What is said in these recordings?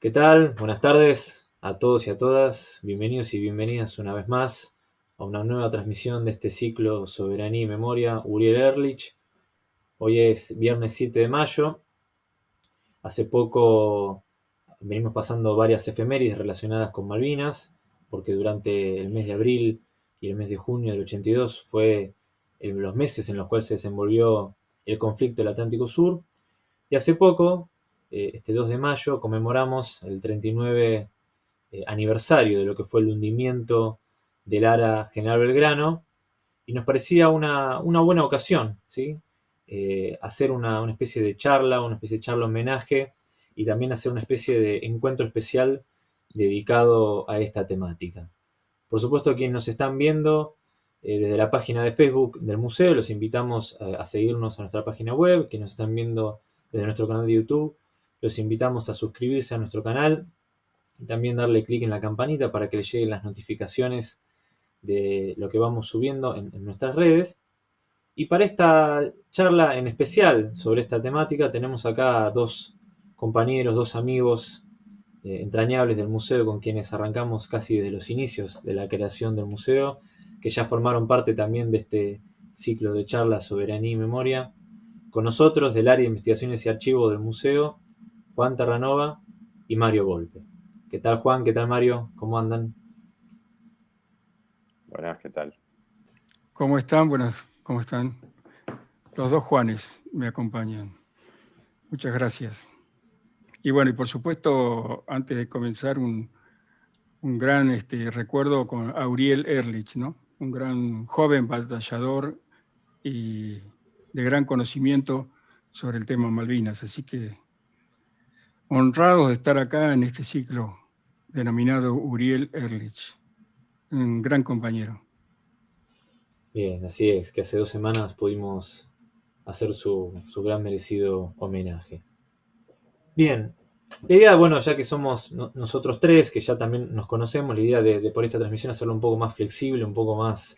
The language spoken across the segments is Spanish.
¿Qué tal? Buenas tardes a todos y a todas. Bienvenidos y bienvenidas una vez más a una nueva transmisión de este ciclo Soberanía y Memoria Uriel Erlich. Hoy es viernes 7 de mayo. Hace poco venimos pasando varias efemérides relacionadas con Malvinas, porque durante el mes de abril y el mes de junio del 82 fue los meses en los cuales se desenvolvió el conflicto del Atlántico Sur. Y hace poco, eh, este 2 de mayo, conmemoramos el 39 eh, aniversario de lo que fue el hundimiento del ARA General Belgrano, y nos parecía una, buena ocasión, ¿sí? Eh, hacer una, una, especie de charla, una especie de charla homenaje, y también hacer una especie de encuentro especial dedicado a esta temática. Por supuesto, quienes nos están viendo desde la página de Facebook del museo, los invitamos a, a seguirnos a nuestra página web, quienes nos están viendo desde nuestro canal de YouTube. Los invitamos a suscribirse a nuestro canal y también darle clic en la campanita para que les lleguen las notificaciones de lo que vamos subiendo en, nuestras redes. Y para esta charla en especial sobre esta temática tenemos acá dos compañeros, dos amigos eh, entrañables del museo con quienes arrancamos casi desde los inicios de la creación del museo, que ya formaron parte también de este ciclo de charlas Soberanía y Memoria. Con nosotros, del área de investigaciones y archivos del museo, Juan Terranova y Mario Volpe. ¿Qué tal Juan? ¿Qué tal Mario? ¿Cómo andan? Buenas, ¿qué tal? ¿Cómo están? Buenas, ¿cómo están? Los dos Juanes me acompañan. Muchas gracias. Y bueno, y por supuesto, antes de comenzar, un, gran este, recuerdo con Auriel Erlich, ¿no? Un gran joven batallador y de gran conocimiento sobre el tema Malvinas. Así que honrados de estar acá en este ciclo denominado Uriel Erlich, un gran compañero. Bien, así es, que hace dos semanas pudimos hacer su, gran merecido homenaje. Bien, la idea, bueno, ya que somos nosotros tres, que ya también nos conocemos, la idea de, por esta transmisión hacerlo un poco más flexible, un poco más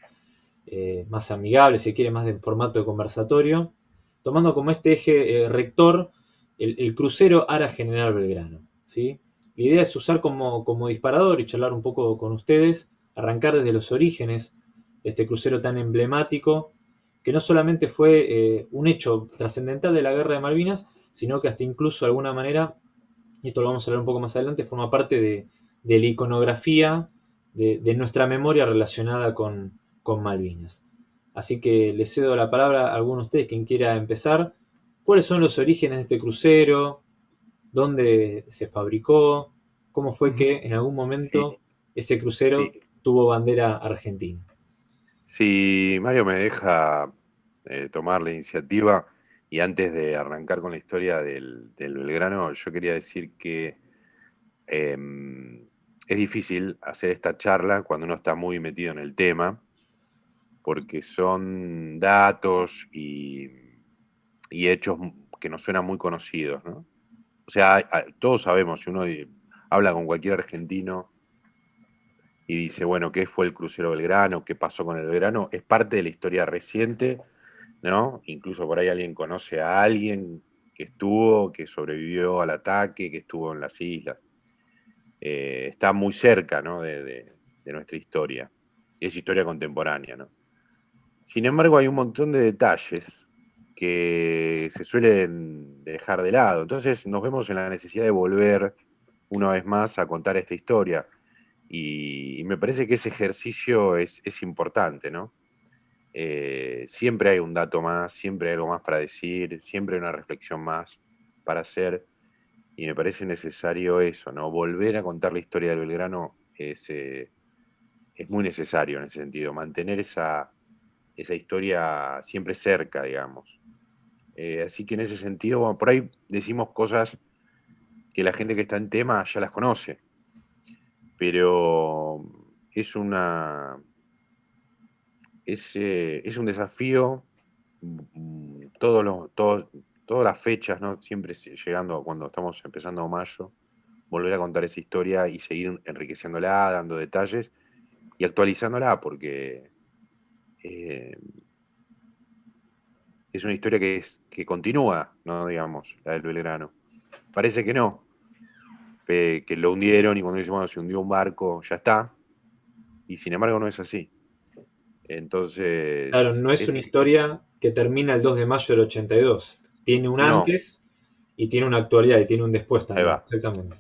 eh, más amigable, si quiere, más de formato de conversatorio, tomando como este eje eh, rector el, crucero Ara General Belgrano. ¿sí? La idea es usar como, como disparador y charlar un poco con ustedes, arrancar desde los orígenes de este crucero tan emblemático, que no solamente fue eh, un hecho trascendental de la Guerra de Malvinas, sino que hasta incluso de alguna manera, y esto lo vamos a hablar un poco más adelante, forma parte de, la iconografía de nuestra memoria relacionada con, con Malvinas. Así que les cedo la palabra a alguno de ustedes quien quiera empezar. ¿Cuáles son los orígenes de este crucero? ¿Dónde se fabricó? ¿Cómo fue que en algún momento ese crucero tuvo bandera argentina? Si Mario me deja eh, tomar la iniciativa y antes de arrancar con la historia del, Belgrano, yo quería decir que em, es difícil hacer esta charla cuando uno está muy metido en el tema porque son datos y, hechos que nos suenan muy conocidos, ¿no? O sea, todos sabemos, si uno habla con cualquier argentino y dice, bueno, ¿qué fue el crucero Belgrano? ¿Qué pasó con el Belgrano? Es parte de la historia reciente, ¿no? Incluso por ahí alguien conoce a alguien que estuvo, que sobrevivió al ataque, que estuvo en las islas. Eh, está muy cerca, ¿no? De, de nuestra historia. Es historia contemporánea, ¿no? Sin embargo, hay un montón de detalles que se suelen dejar de lado. Entonces nos vemos en la necesidad de volver una vez más a contar esta historia. Y, me parece que ese ejercicio es, importante, ¿no? Eh, siempre hay un dato más, siempre hay algo más para decir, siempre hay una reflexión más para hacer. Y me parece necesario eso, ¿no? Volver a contar la historia del Belgrano es, eh, es muy necesario en ese sentido, mantener esa, esa historia siempre cerca, digamos. Eh, así que en ese sentido, bueno, por ahí decimos cosas que la gente que está en tema ya las conoce, pero es una... Es, eh, es un desafío, mm, todas las fechas, ¿no? siempre llegando cuando estamos empezando mayo, volver a contar esa historia y seguir enriqueciéndola, dando detalles y actualizándola, porque eh, es una historia que, es, que continúa, ¿no? Digamos, la del Belgrano. Parece que no, que lo hundieron y cuando dicen, bueno, se hundió un barco, ya está. Y sin embargo no es así. Entonces... Claro, no es, una historia que termina el 2 de mayo del 82. Tiene un antes y tiene una actualidad y tiene un después también. Exactamente.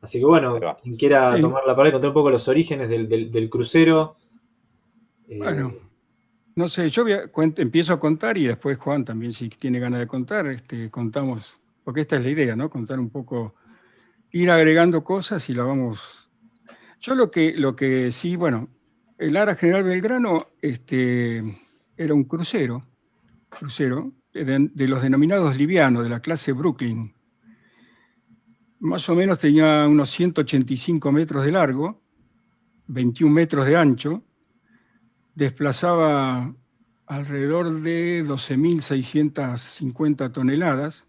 Así que bueno, quien quiera tomar la palabra y contar un poco los orígenes del, crucero. Eh, bueno, no sé, yo empiezo a contar y después Juan también, si tiene ganas de contar, este, contamos, porque esta es la idea, ¿no? Contar un poco, ir agregando cosas y la vamos. Yo lo que, lo que sí, bueno, el Ara General Belgrano este, era un crucero, crucero de los denominados livianos, de la clase Brooklyn más o menos tenía unos 185 metros de largo, 21 metros de ancho, desplazaba alrededor de 12.650 toneladas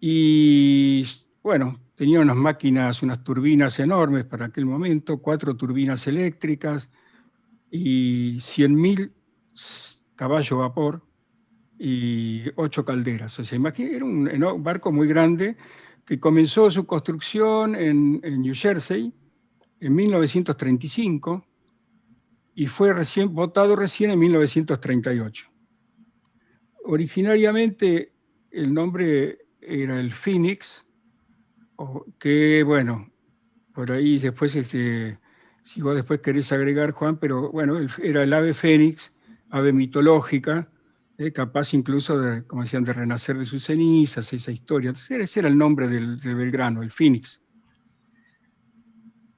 y bueno, tenía unas máquinas, unas turbinas enormes para aquel momento, cuatro turbinas eléctricas y 100.000 caballos vapor y ocho calderas. Era un barco muy grande que comenzó su construcción en, New Jersey en 1935 y fue recién, votado recién en 1938. Originariamente el nombre era el Phoenix, que bueno, por ahí después, este, si vos después querés agregar, Juan, pero bueno, era el ave fénix, ave mitológica, eh, capaz incluso, de, como decían, de renacer de sus cenizas, esa historia. Entonces, ese era el nombre del, Belgrano, el Phoenix.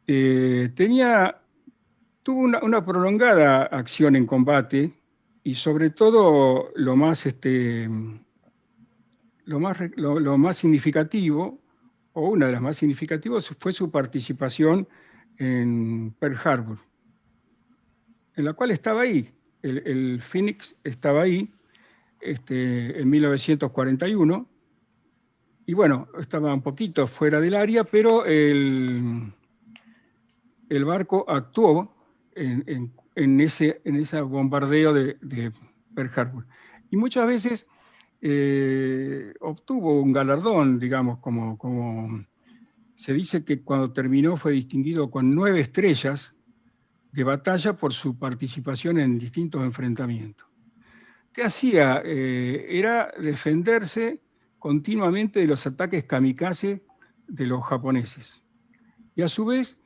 Eh, tenía, tuvo una, prolongada acción en combate y sobre todo lo más, este, lo más, lo, más significativo, o una de las más significativas, fue su participación en Pearl Harbor, en la cual estaba ahí, el, el Phoenix estaba ahí, este, en 1941. Y bueno, estaba un poquito fuera del área, pero el, el barco actuó en, ese, en ese bombardeo de, Pearl Harbor. Y muchas veces eh, obtuvo un galardón, digamos, como, como se dice que cuando terminó fue distinguido con nueve estrellas de batalla por su participación en distintos enfrentamientos. ¿Qué hacía? Eh, era defenderse continuamente de los ataques kamikaze de los japoneses. Y a su vez,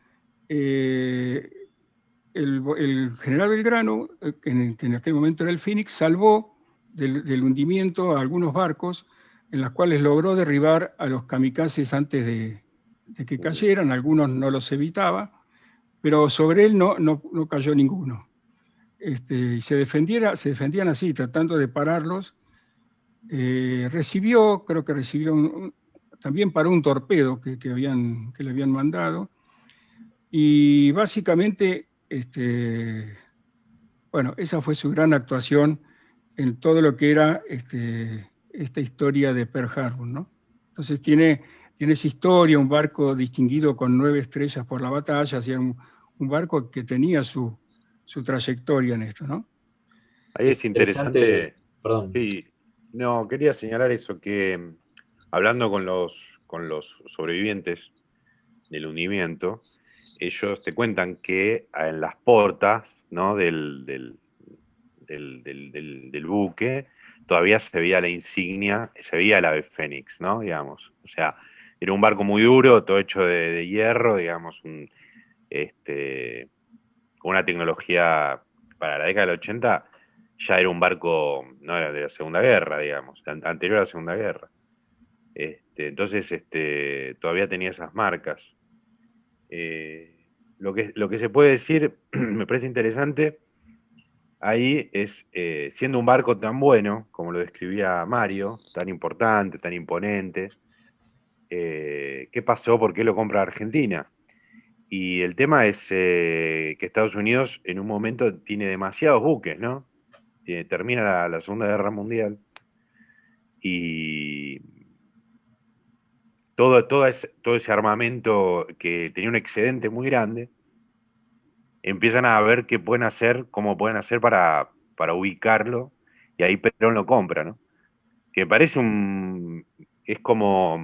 eh, el, general Belgrano, eh, que en, aquel momento era el Phoenix, salvó del, hundimiento a algunos barcos en los cuales logró derribar a los kamikazes antes de, que cayeran, algunos no los evitaba, pero sobre él no, no cayó ninguno. Este, y se, defendiera, se defendían así, tratando de pararlos. Eh, recibió, creo que recibió también para un torpedo que, habían, que le habían mandado. Y básicamente, este, bueno, esa fue su gran actuación en todo lo que era este, esta historia de Pearl Harbor, ¿no? Entonces tiene, tiene esa historia, un barco distinguido con nueve estrellas por la batalla, un barco que tenía su, su trayectoria en esto, ¿no? Ahí es interesante. Perdón. Sí, no, quería señalar eso, que mm, hablando con los, con los sobrevivientes del hundimiento, ellos te cuentan que en las portas ¿no? del, del, buque todavía se veía la insignia, se veía el ave fénix, ¿no? Digamos. O sea, era un barco muy duro, todo hecho de, hierro, digamos, este, una tecnología para la década del 80, ya era un barco, no era de la Segunda Guerra, digamos, anterior a la Segunda Guerra. Este, entonces este, todavía tenía esas marcas. Eh, lo, que, lo que se puede decir, me parece interesante, ahí es, eh, siendo un barco tan bueno, como lo describía Mario, tan importante, tan imponente, eh, ¿qué pasó? ¿Por qué lo compra Argentina? Y el tema es que Estados Unidos en un momento tiene demasiados buques, ¿no? termina la, Segunda Guerra Mundial y todo, ese, todo ese armamento que tenía un excedente muy grande, empiezan a ver qué pueden hacer, cómo pueden hacer para, para ubicarlo, y ahí Perón lo compra, ¿no? Que parece un... es como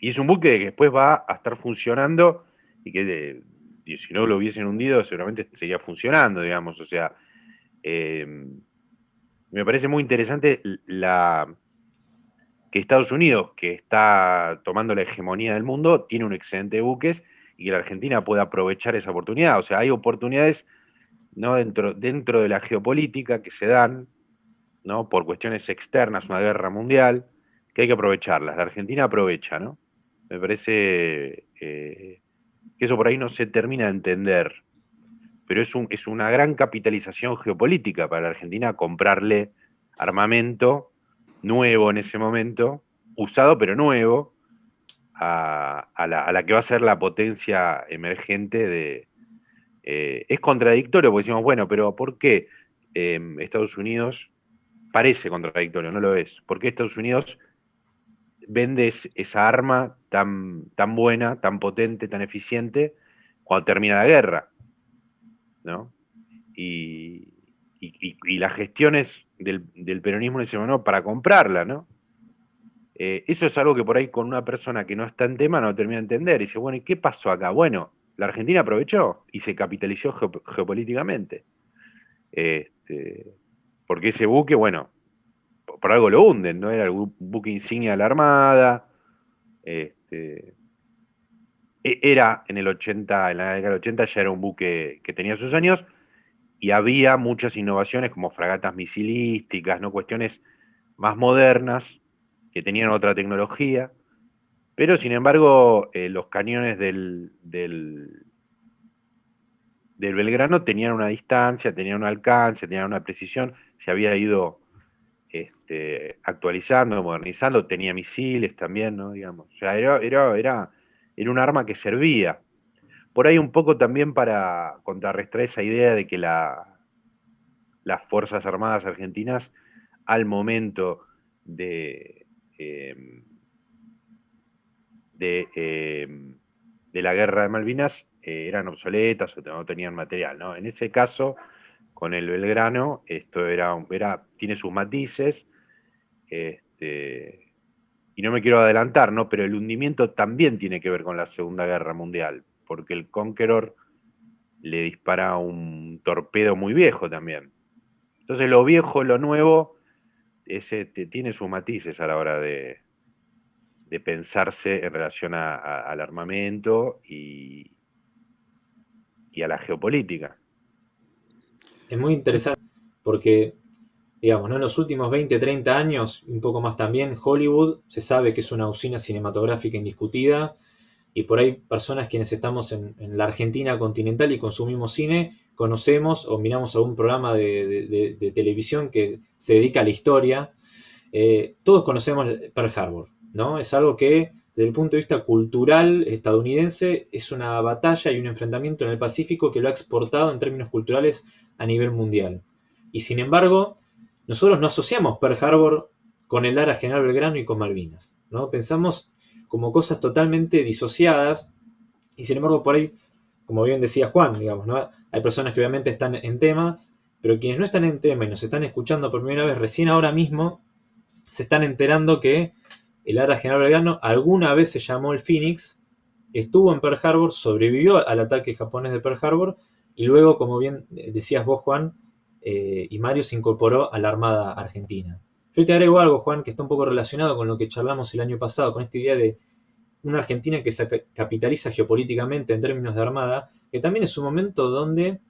Y es un buque que después va a estar funcionando y que si no lo hubiesen hundido seguramente seguía funcionando, digamos. O sea, eh, me parece muy interesante la, que Estados Unidos, que está tomando la hegemonía del mundo, tiene un excedente de buques y que la Argentina pueda aprovechar esa oportunidad. O sea, hay oportunidades ¿no? dentro, dentro de la geopolítica que se dan ¿no? por cuestiones externas, una guerra mundial, que hay que aprovecharlas. La Argentina aprovecha, ¿no? Me parece eh, que eso por ahí no se termina de entender, pero es, un, es una gran capitalización geopolítica para la Argentina comprarle armamento nuevo en ese momento, usado pero nuevo, a, la, que va a ser la potencia emergente de... Eh, es contradictorio porque decimos, bueno, pero ¿por qué em, Estados Unidos parece contradictorio, no lo es? ¿Por qué Estados Unidos vende esa arma tan, tan buena, tan potente, tan eficiente cuando termina la guerra? ¿No? Y, las gestiones del, peronismo en ese momento para comprarla, ¿no? Eh, eso es algo que por ahí con una persona que no está en tema no termina de entender. Y dice, bueno, ¿y qué pasó acá? Bueno, la Argentina aprovechó y se capitalizó geopolíticamente. Este, porque ese buque, bueno, por, algo lo hunden, ¿no? Era el buque insignia de la Armada. Este, e, era en el 80, en la década del 80 ya era un buque que tenía sus años y había muchas innovaciones como fragatas misilísticas, ¿no? Cuestiones más modernas que tenían otra tecnología, pero sin embargo eh, los cañones del, del, Belgrano tenían una distancia, tenían un alcance, tenían una precisión, se había ido este, actualizando, modernizando, tenía misiles también, ¿no? Digamos. O sea, era, era, era, un arma que servía. Por ahí un poco también para contrarrestar esa idea de que la, las Fuerzas Armadas Argentinas, al momento de, Em, em, de, la guerra de Malvinas eh, eran obsoletas o no tenían material. ¿no? En ese caso, con el Belgrano, esto era, era tiene sus matices, este, y no me quiero adelantar, ¿no? pero el hundimiento también tiene que ver con la Segunda Guerra Mundial, porque el Conqueror le dispara un torpedo muy viejo también. Entonces lo viejo, lo nuevo, ese tiene sus matices a la hora de, pensarse en relación al armamento y, y a la geopolítica. Es muy interesante porque, digamos, en los últimos 20, 30 años, un poco más también, Hollywood se sabe que es una usina cinematográfica indiscutida y por ahí personas quienes estamos en, la Argentina continental y consumimos cine, conocemos o miramos algún programa de, televisión que se dedica a la historia, eh, todos conocemos Pearl Harbor, ¿no? Es algo que desde el punto de vista cultural estadounidense es una batalla y un enfrentamiento en el Pacífico que lo ha exportado en términos culturales a nivel mundial. Y sin embargo, nosotros no asociamos Pearl Harbor con el Ara General Belgrano y con Malvinas, ¿no? Pensamos como cosas totalmente disociadas y sin embargo por ahí, como bien decía Juan, digamos, ¿no? Hay personas que obviamente están en tema, pero quienes no están en tema y nos están escuchando por primera vez recién ahora mismo, se están enterando que el Ara General Belgrano alguna vez se llamó el Phoenix, estuvo en Pearl Harbor, sobrevivió al ataque japonés de Pearl Harbor y luego, como bien decías vos, Juan, eh, y Mario se incorporó a la Armada Argentina. Yo te agrego algo, Juan, que está un poco relacionado con lo que charlamos el año pasado, con esta idea de una Argentina que se capitaliza geopolíticamente en términos de armada, que también es un momento donde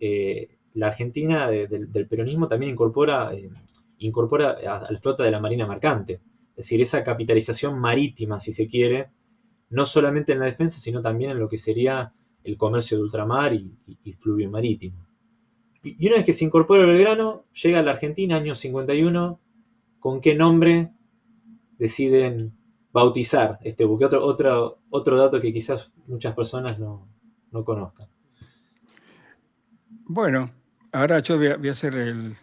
eh, la Argentina del peronismo también incorpora, eh, a, la flota de la Marina Mercante. Es decir, esa capitalización marítima, si se quiere, no solamente en la defensa, sino también en lo que sería el comercio de ultramar y, fluvio marítimo. Y una vez que se incorpora el Belgrano, llega a la Argentina, año 51, con qué nombre deciden bautizar este buque. Otro, otro, otro dato que quizás muchas personas no, conozcan. Bueno, ahora yo voy a, hacer el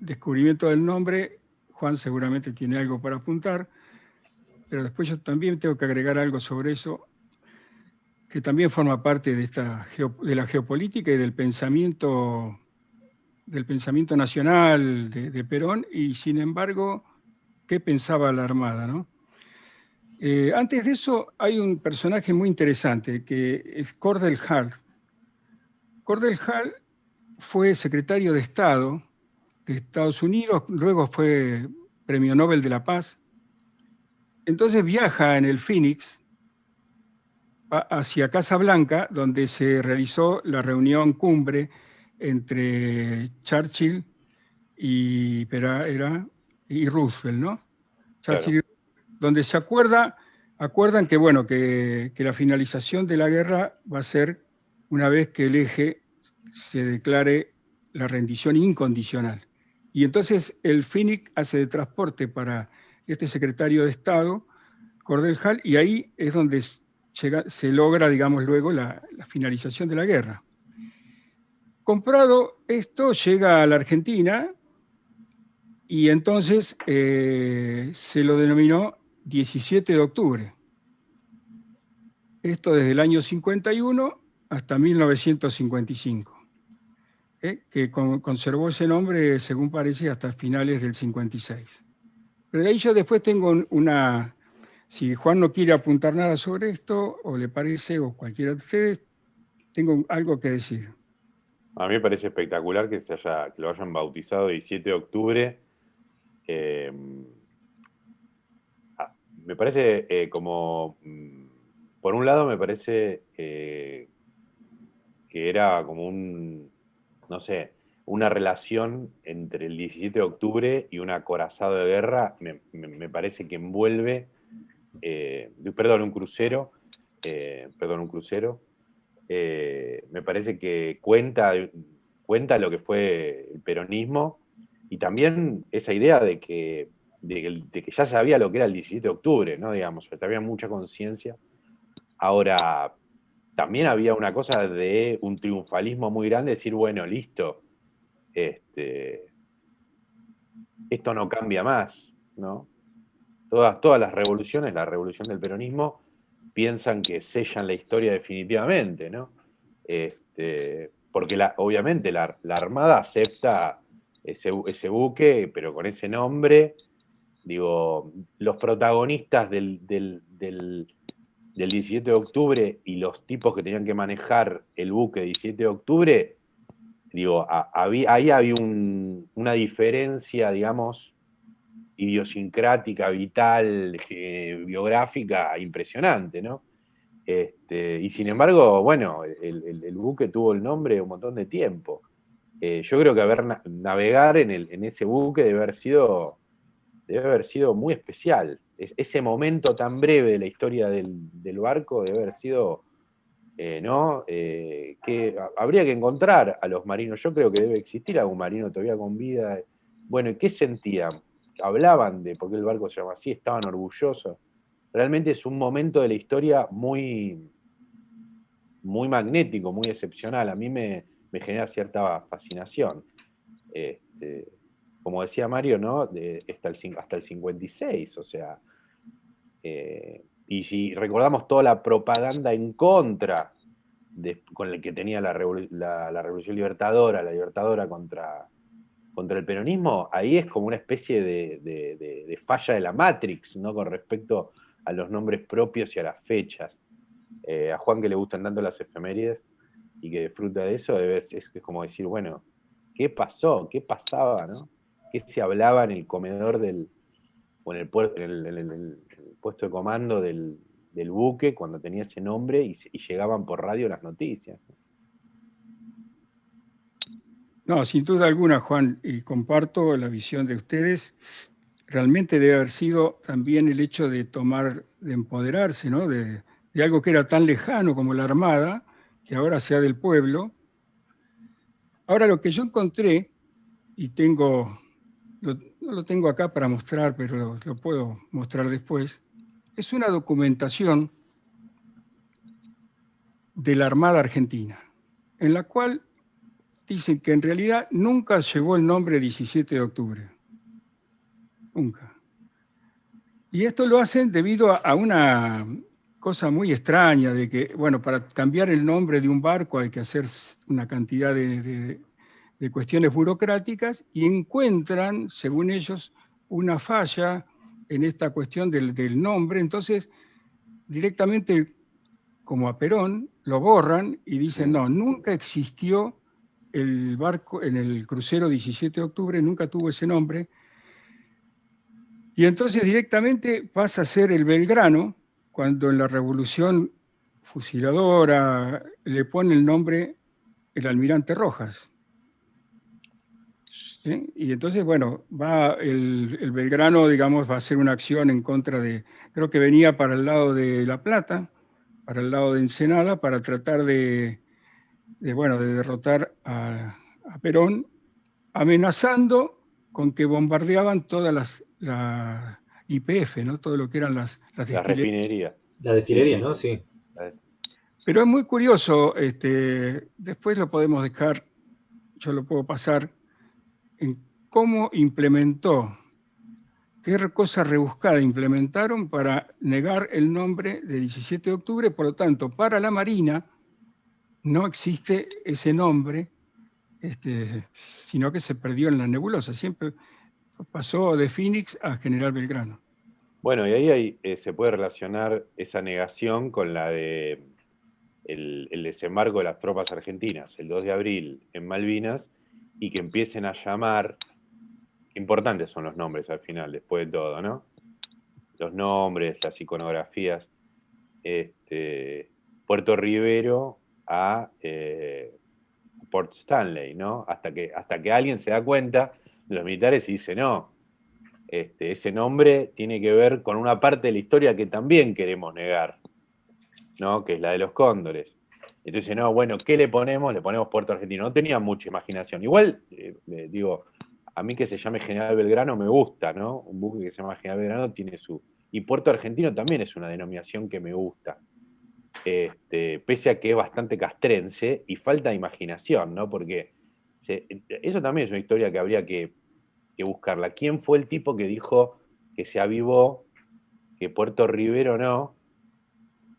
descubrimiento del nombre. Juan seguramente tiene algo para apuntar, pero después yo también tengo que agregar algo sobre eso, que también forma parte de, esta, de la geopolítica y del pensamiento del pensamiento nacional de, Perón y sin embargo, ¿qué pensaba la Armada? ¿no? Eh, antes de eso hay un personaje muy interesante que es Cordell Hall. Cordell Hall fue secretario de Estado de Estados Unidos, luego fue Premio Nobel de la Paz. Entonces viaja en el Phoenix hacia Casa Blanca, donde se realizó la reunión cumbre entre Churchill y, era, y Roosevelt, ¿no? donde se acuerda, acuerdan que, bueno, que, que, la finalización de la guerra va a ser una vez que el eje se declare la rendición incondicional. Y entonces el FINIC hace de transporte para este secretario de Estado, Cordell Hall, y ahí es donde se logra, digamos, luego la, finalización de la guerra. Comprado esto, llega a la Argentina y entonces eh, se lo denominó 17 de octubre. Esto desde el año 51 hasta 1955, ¿eh? que conservó ese nombre, según parece, hasta finales del 56. Pero de ahí yo después tengo una, si Juan no quiere apuntar nada sobre esto, o le parece, o cualquiera de ustedes, tengo algo que decir. A mí me parece espectacular que, se haya, que lo hayan bautizado 17 de octubre. Eh, ah, me parece eh, como, mm, por un lado me parece eh, que era como un, no sé, una relación entre el 17 de octubre y un acorazado de guerra, me parece que envuelve eh, perdón, un crucero, perdón, un crucero, eh, me parece que cuenta, cuenta lo que fue el peronismo y también esa idea de que, de, que ya sabía lo que era el 17 de octubre, ¿no? Digamos, había mucha conciencia. Ahora, también había una cosa de un triunfalismo muy grande, decir, bueno, listo, este, esto no cambia más, ¿no? Todas, las revoluciones, la revolución del peronismo, piensan que sellan la historia definitivamente, ¿no? Este, porque obviamente la, Armada acepta ese, buque, pero con ese nombre, digo, los protagonistas del, 17 de octubre y los tipos que tenían que manejar el buque 17 de octubre, digo, ahí había una diferencia, digamos, idiosincrática, vital, biográfica, impresionante, ¿no? Este, y sin embargo, bueno, el, buque tuvo el nombre un montón de tiempo. Eh, yo creo que haber navegar en, en, ese buque debe haber sido, debe haber sido muy especial. ese momento tan breve de la historia del, barco debe haber sido, eh, ¿no? Eh, que habría que encontrar a los marinos. Yo creo que debe existir algún marino todavía con vida. Bueno, ¿y qué sentían? Hablaban de por qué el barco se llama así, estaban orgullosos. Realmente es un momento de la historia muy, muy magnético, muy excepcional. A mí me, genera cierta fascinación. Este, como decía Mario, ¿no? hasta, el, hasta el 56, o sea. Eh, y si recordamos toda la propaganda en contra con el que tenía la Revolución Libertadora, la Libertadora contra, contra el peronismo, ahí es como una especie de, falla de la Matrix, ¿no? Con respecto a los nombres propios y a las fechas. Eh, a Juan que le gustan tanto las efemérides y que disfruta de eso, es, como decir, bueno, ¿qué pasó? ¿Qué pasaba? ¿no? ¿Qué se hablaba en el comedor del, o en el, puesto de comando del, buque cuando tenía ese nombre y, y llegaban por radio las noticias? No, sin duda alguna, Juan, y comparto la visión de ustedes. Realmente debe haber sido también el hecho de tomar, de empoderarse, ¿no? De, algo que era tan lejano como la Armada, que ahora sea del pueblo. Ahora lo que yo encontré, y tengo, no lo tengo acá para mostrar, pero lo puedo mostrar después, es una documentación de la Armada Argentina, en la cual dicen que en realidad nunca llegó el nombre 17 de octubre. Nunca. Y esto lo hacen debido a, una cosa muy extraña de que, bueno, para cambiar el nombre de un barco hay que hacer una cantidad de, cuestiones burocráticas y encuentran, según ellos, una falla en esta cuestión del, del nombre, entonces directamente como a Perón, lo borran y dicen, no, nunca existió el barco en el crucero 17 de octubre, nunca tuvo ese nombre. Y entonces directamente pasa a ser el Belgrano, cuando en la revolución fusiladora le pone el nombre el almirante Rojas. Y entonces, bueno, va el, el, Belgrano, digamos, va a hacer una acción en contra de, creo que venía para el lado de La Plata, para el lado de Ensenada para tratar de, bueno, de derrotar a, Perón, amenazando con que bombardeaban todas las la IPF, ¿no? Todo lo que eran las, las la refinería. La destilería, ¿no? Sí. Pero es muy curioso, este, después lo podemos dejar, yo lo puedo pasar, en cómo implementó qué cosa rebuscada implementaron para negar el nombre de 17 de octubre, por lo tanto, para la Marina no existe ese nombre, este, sino que se perdió en la nebulosa, siempre pasó de Phoenix a General Belgrano. Bueno, y ahí eh, se puede relacionar esa negación con la de el, desembarco de las tropas argentinas, el 2 de abril en Malvinas, y que empiecen a llamar importantes son los nombres al final, después de todo, ¿no? Los nombres, las iconografías. Este, Puerto Rivero a eh, Port Stanley, ¿no? Hasta que, hasta que alguien se da cuenta los militares y no, este, ese nombre tiene que ver con una parte de la historia que también queremos negar, ¿no? Que es la de los cóndores. Entonces, no, bueno, ¿qué le ponemos? Le ponemos Puerto Argentino. No tenía mucha imaginación. Igual, eh, digo, a mí que se llame General Belgrano me gusta, ¿no? Un buque que se llama General Belgrano tiene su... Y Puerto Argentino también es una denominación que me gusta. Este, pese a que es bastante castrense y falta de imaginación, ¿no? Porque eso también es una historia que habría que, buscarla. ¿Quién fue el tipo que dijo que se avivó, que Puerto Rivero no,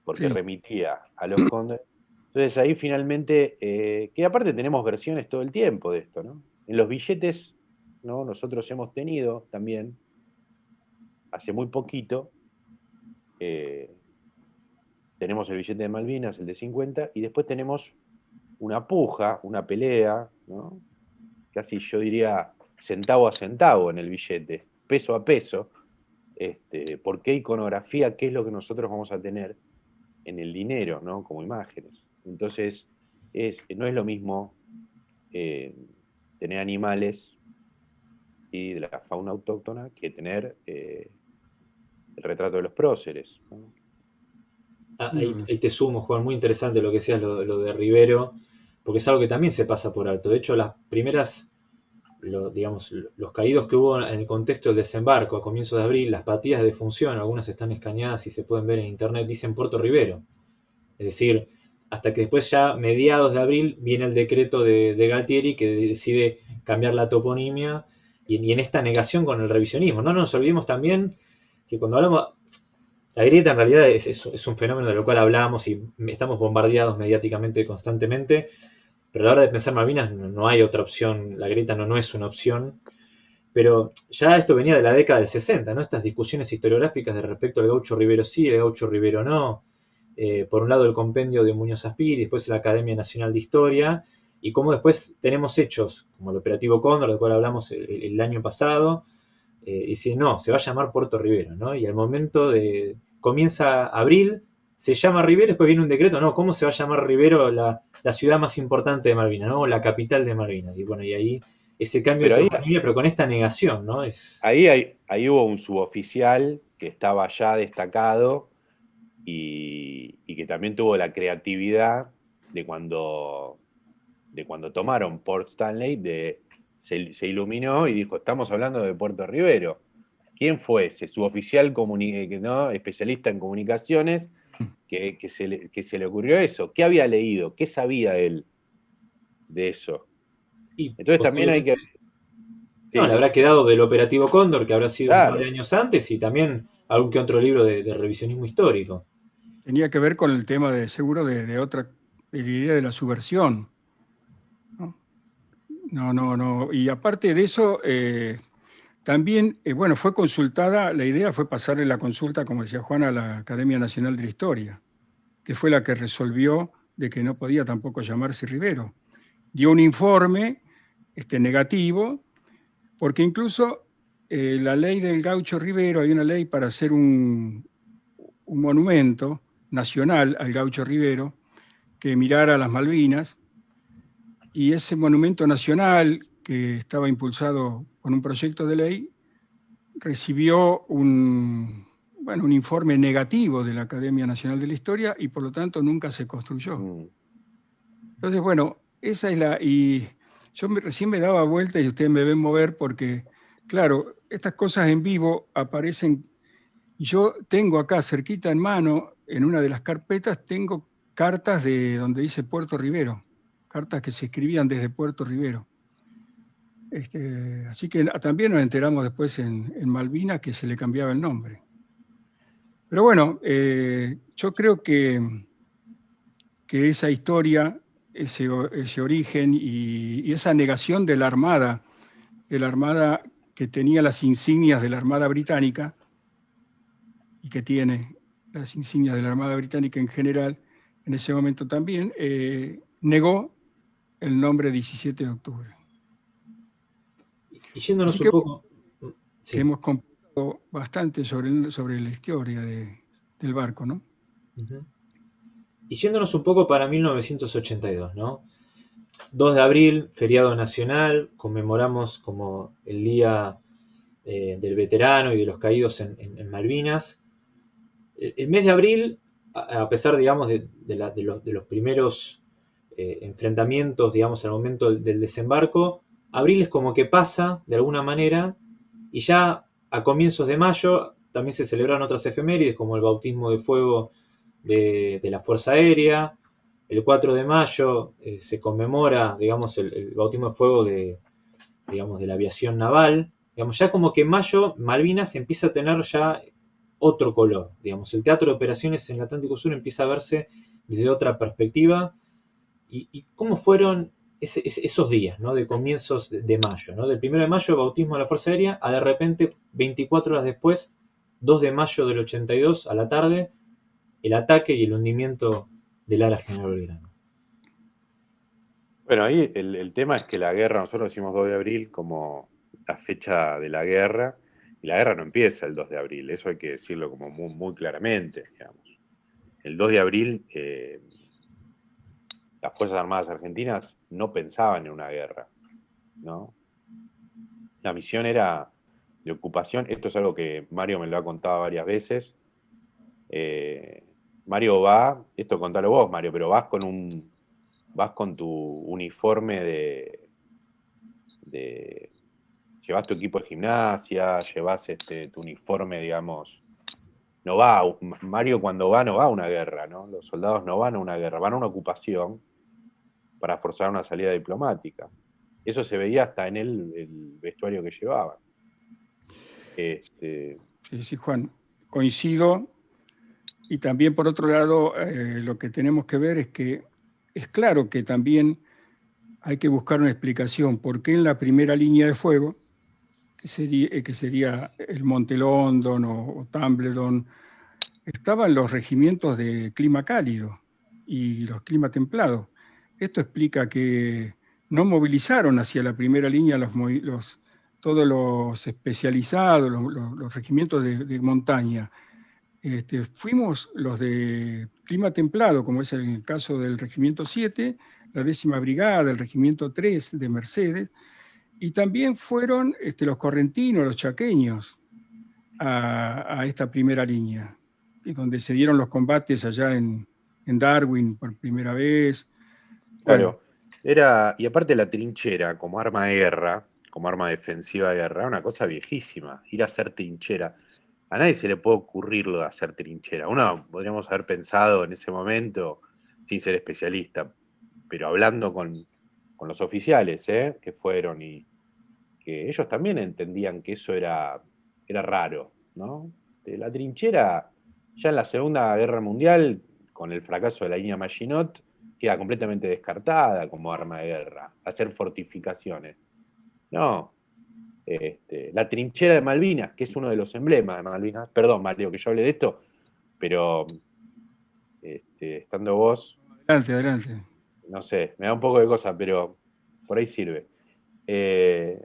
porque remitía a los condes? Entonces ahí finalmente, eh, que aparte tenemos versiones todo el tiempo de esto, ¿no? En los billetes nosotros hemos tenido también, hace muy poquito, eh, tenemos el billete de Malvinas, el de 50, y después tenemos una puja, una pelea, casi yo diría centavo a centavo en el billete, peso a peso, este, por qué iconografía, qué es lo que nosotros vamos a tener en el dinero, ¿no? como imágenes. Entonces, no es lo mismo eh, tener animales de la fauna autóctona que tener eh, el retrato de los próceres. Mm. ahí, te sumo, Juan, muy interesante lo que decías, lo, de Rivero, porque es algo que también se pasa por alto. De hecho, las primeras, digamos, los caídos que hubo en el contexto del desembarco a comienzos de abril, las patillas de función, algunas están escaneadas y se pueden ver en internet, dicen Puerto Rivero. Es decir, hasta que después ya mediados de abril viene el decreto de, de Galtieri que decide cambiar la toponimia y, en esta negación con el revisionismo. No nos olvidemos también que cuando hablamos... La grieta en realidad es, un fenómeno de lo cual hablamos y estamos bombardeados mediáticamente constantemente, pero a la hora de pensar Malvinas no, hay otra opción, la grieta no, es una opción. Pero ya esto venía de la década del 60, ¿no? Estas discusiones historiográficas de respecto al gaucho Rivero sí, el gaucho Rivero no. Eh, por un lado el compendio de Muñoz Aspiri, después la Academia Nacional de Historia, y cómo después tenemos hechos, como el operativo Cóndor, del cual hablamos el, año pasado, eh, y si no, se va a llamar Puerto Rivero, ¿no? Y al momento de, comienza abril, se llama Rivero, después viene un decreto, no, ¿cómo se va a llamar Rivero la, ciudad más importante de Malvinas, ¿no? La capital de Malvinas, y bueno, y ahí ese cambio de toponimia, pero con esta negación, ¿no? Es... Ahí, hay, ahí hubo un suboficial que estaba ya destacado y, y que también tuvo la creatividad de cuando de cuando tomaron Port Stanley, de, se, iluminó y dijo, estamos hablando de Puerto Rivero. ¿Quién fue ese? Su oficial eh, ¿no? especialista en comunicaciones que, se le, ocurrió eso. ¿Qué había leído? ¿Qué sabía él de eso? Entonces también hay que... No, le habrá quedado del operativo Cóndor, que habrá sido un par de años antes, y también algún que otro libro de, revisionismo histórico. Tenía que ver con el tema de seguro de, de otra idea de la subversión. No, no, no. Y aparte de eso, eh, también, eh, bueno, fue consultada, la idea fue pasarle la consulta, como decía Juan, a la Academia Nacional de la Historia, que fue la que resolvió de que no podía tampoco llamarse Rivero. Dio un informe este, negativo, porque incluso eh, la ley del gaucho Rivero, hay una ley para hacer un, un monumento nacional al gaucho Rivero, que mirara las Malvinas, y ese monumento nacional que estaba impulsado con un proyecto de ley, recibió un, bueno, un informe negativo de la Academia Nacional de la Historia y por lo tanto nunca se construyó. Mm. Entonces, bueno, esa es la... Y yo recién me daba vuelta y ustedes me ven mover porque, claro, estas cosas en vivo aparecen... Y yo tengo acá cerquita en mano, en una de las carpetas, tengo cartas de donde dice Puerto Rivero, cartas que se escribían desde Puerto Rivero. Este, así que también nos enteramos después en, Malvinas que se le cambiaba el nombre. Pero bueno, eh, yo creo que, que esa historia, ese, origen y, esa negación de la Armada, de la Armada que tenía las insignias de la Armada Británica, y que tiene las insignias de la Armada Británica en general, en ese momento también, eh, negó el nombre 17 de octubre. Y yéndonos un poco... Hemos comprado bastante sobre, sobre la historia del barco, ¿no? Y yéndonos un poco para 1982, ¿no? 2 de abril, feriado nacional, conmemoramos como el Día eh, del Veterano y de los Caídos en, Malvinas. El, mes de abril, a, pesar, digamos, de, los, primeros eh, enfrentamientos, digamos, al momento del desembarco, abril es como que pasa de alguna manera y ya a comienzos de mayo también se celebran otras efemérides como el bautismo de fuego de, la Fuerza Aérea. El 4 de mayo eh, se conmemora, digamos, el, bautismo de fuego de, digamos, de la aviación naval. Digamos, ya como que en mayo Malvinas empieza a tener ya otro color. Digamos, el teatro de operaciones en el Atlántico Sur empieza a verse desde otra perspectiva. ¿Y, y cómo fueron esos días, ¿no? De comienzos de, mayo, ¿no? Del 1 de mayo, bautismo de la Fuerza Aérea, a de repente, 24 horas después, 2 de mayo del 82, a la tarde, el ataque y el hundimiento del ala General Belgrano. Bueno, ahí el, tema es que la guerra, nosotros decimos 2 de abril como la fecha de la guerra, y la guerra no empieza el 2 de abril, eso hay que decirlo como muy, claramente, digamos. El 2 de abril eh, las Fuerzas Armadas Argentinas no pensaban en una guerra, ¿no? La misión era de ocupación, esto es algo que Mario me lo ha contado varias veces. Eh, Mario va, esto contalo vos, Mario, pero vas con un vas con tu uniforme de, de llevas tu equipo de gimnasia, llevas este, tu uniforme, digamos, no va, Mario cuando va no va a una guerra, ¿no? Los soldados no van a una guerra, van a una ocupación para forzar una salida diplomática. Eso se veía hasta en el, vestuario que llevaban. Este... Sí, sí, Juan, coincido. Y también, por otro lado, eh, lo que tenemos que ver es que es claro que también hay que buscar una explicación por qué en la primera línea de fuego, que sería, eh, el Monte London o Tumbledon, estaban los regimientos de clima cálido y los clima templado. Esto explica que no movilizaron hacia la primera línea los, todos los especializados, los, regimientos de, montaña. Este, fuimos los de clima templado, como es el caso del Regimiento 7, la décima brigada, el Regimiento 3 de Mercedes, y también fueron este, los correntinos, los chaqueños, a, esta primera línea, donde se dieron los combates allá en Darwin por primera vez, Claro. Era, y aparte la trinchera como arma de guerra, como arma defensiva de guerra, una cosa viejísima, ir a hacer trinchera. A nadie se le puede ocurrir lo de hacer trinchera. Uno podríamos haber pensado en ese momento, sin ser especialista, pero hablando con, los oficiales ¿eh? que fueron y que ellos también entendían que eso era, era raro, ¿no? La trinchera, ya en la Segunda Guerra Mundial, con el fracaso de la línea Maginot, queda completamente descartada como arma de guerra, hacer fortificaciones. No, Este, la trinchera de Malvinas, que es uno de los emblemas de Malvinas. Perdón, Mario, que yo hable de esto, pero este, estando vos. Adelante, adelante. No sé, me da un poco de cosa, pero por ahí sirve. Eh,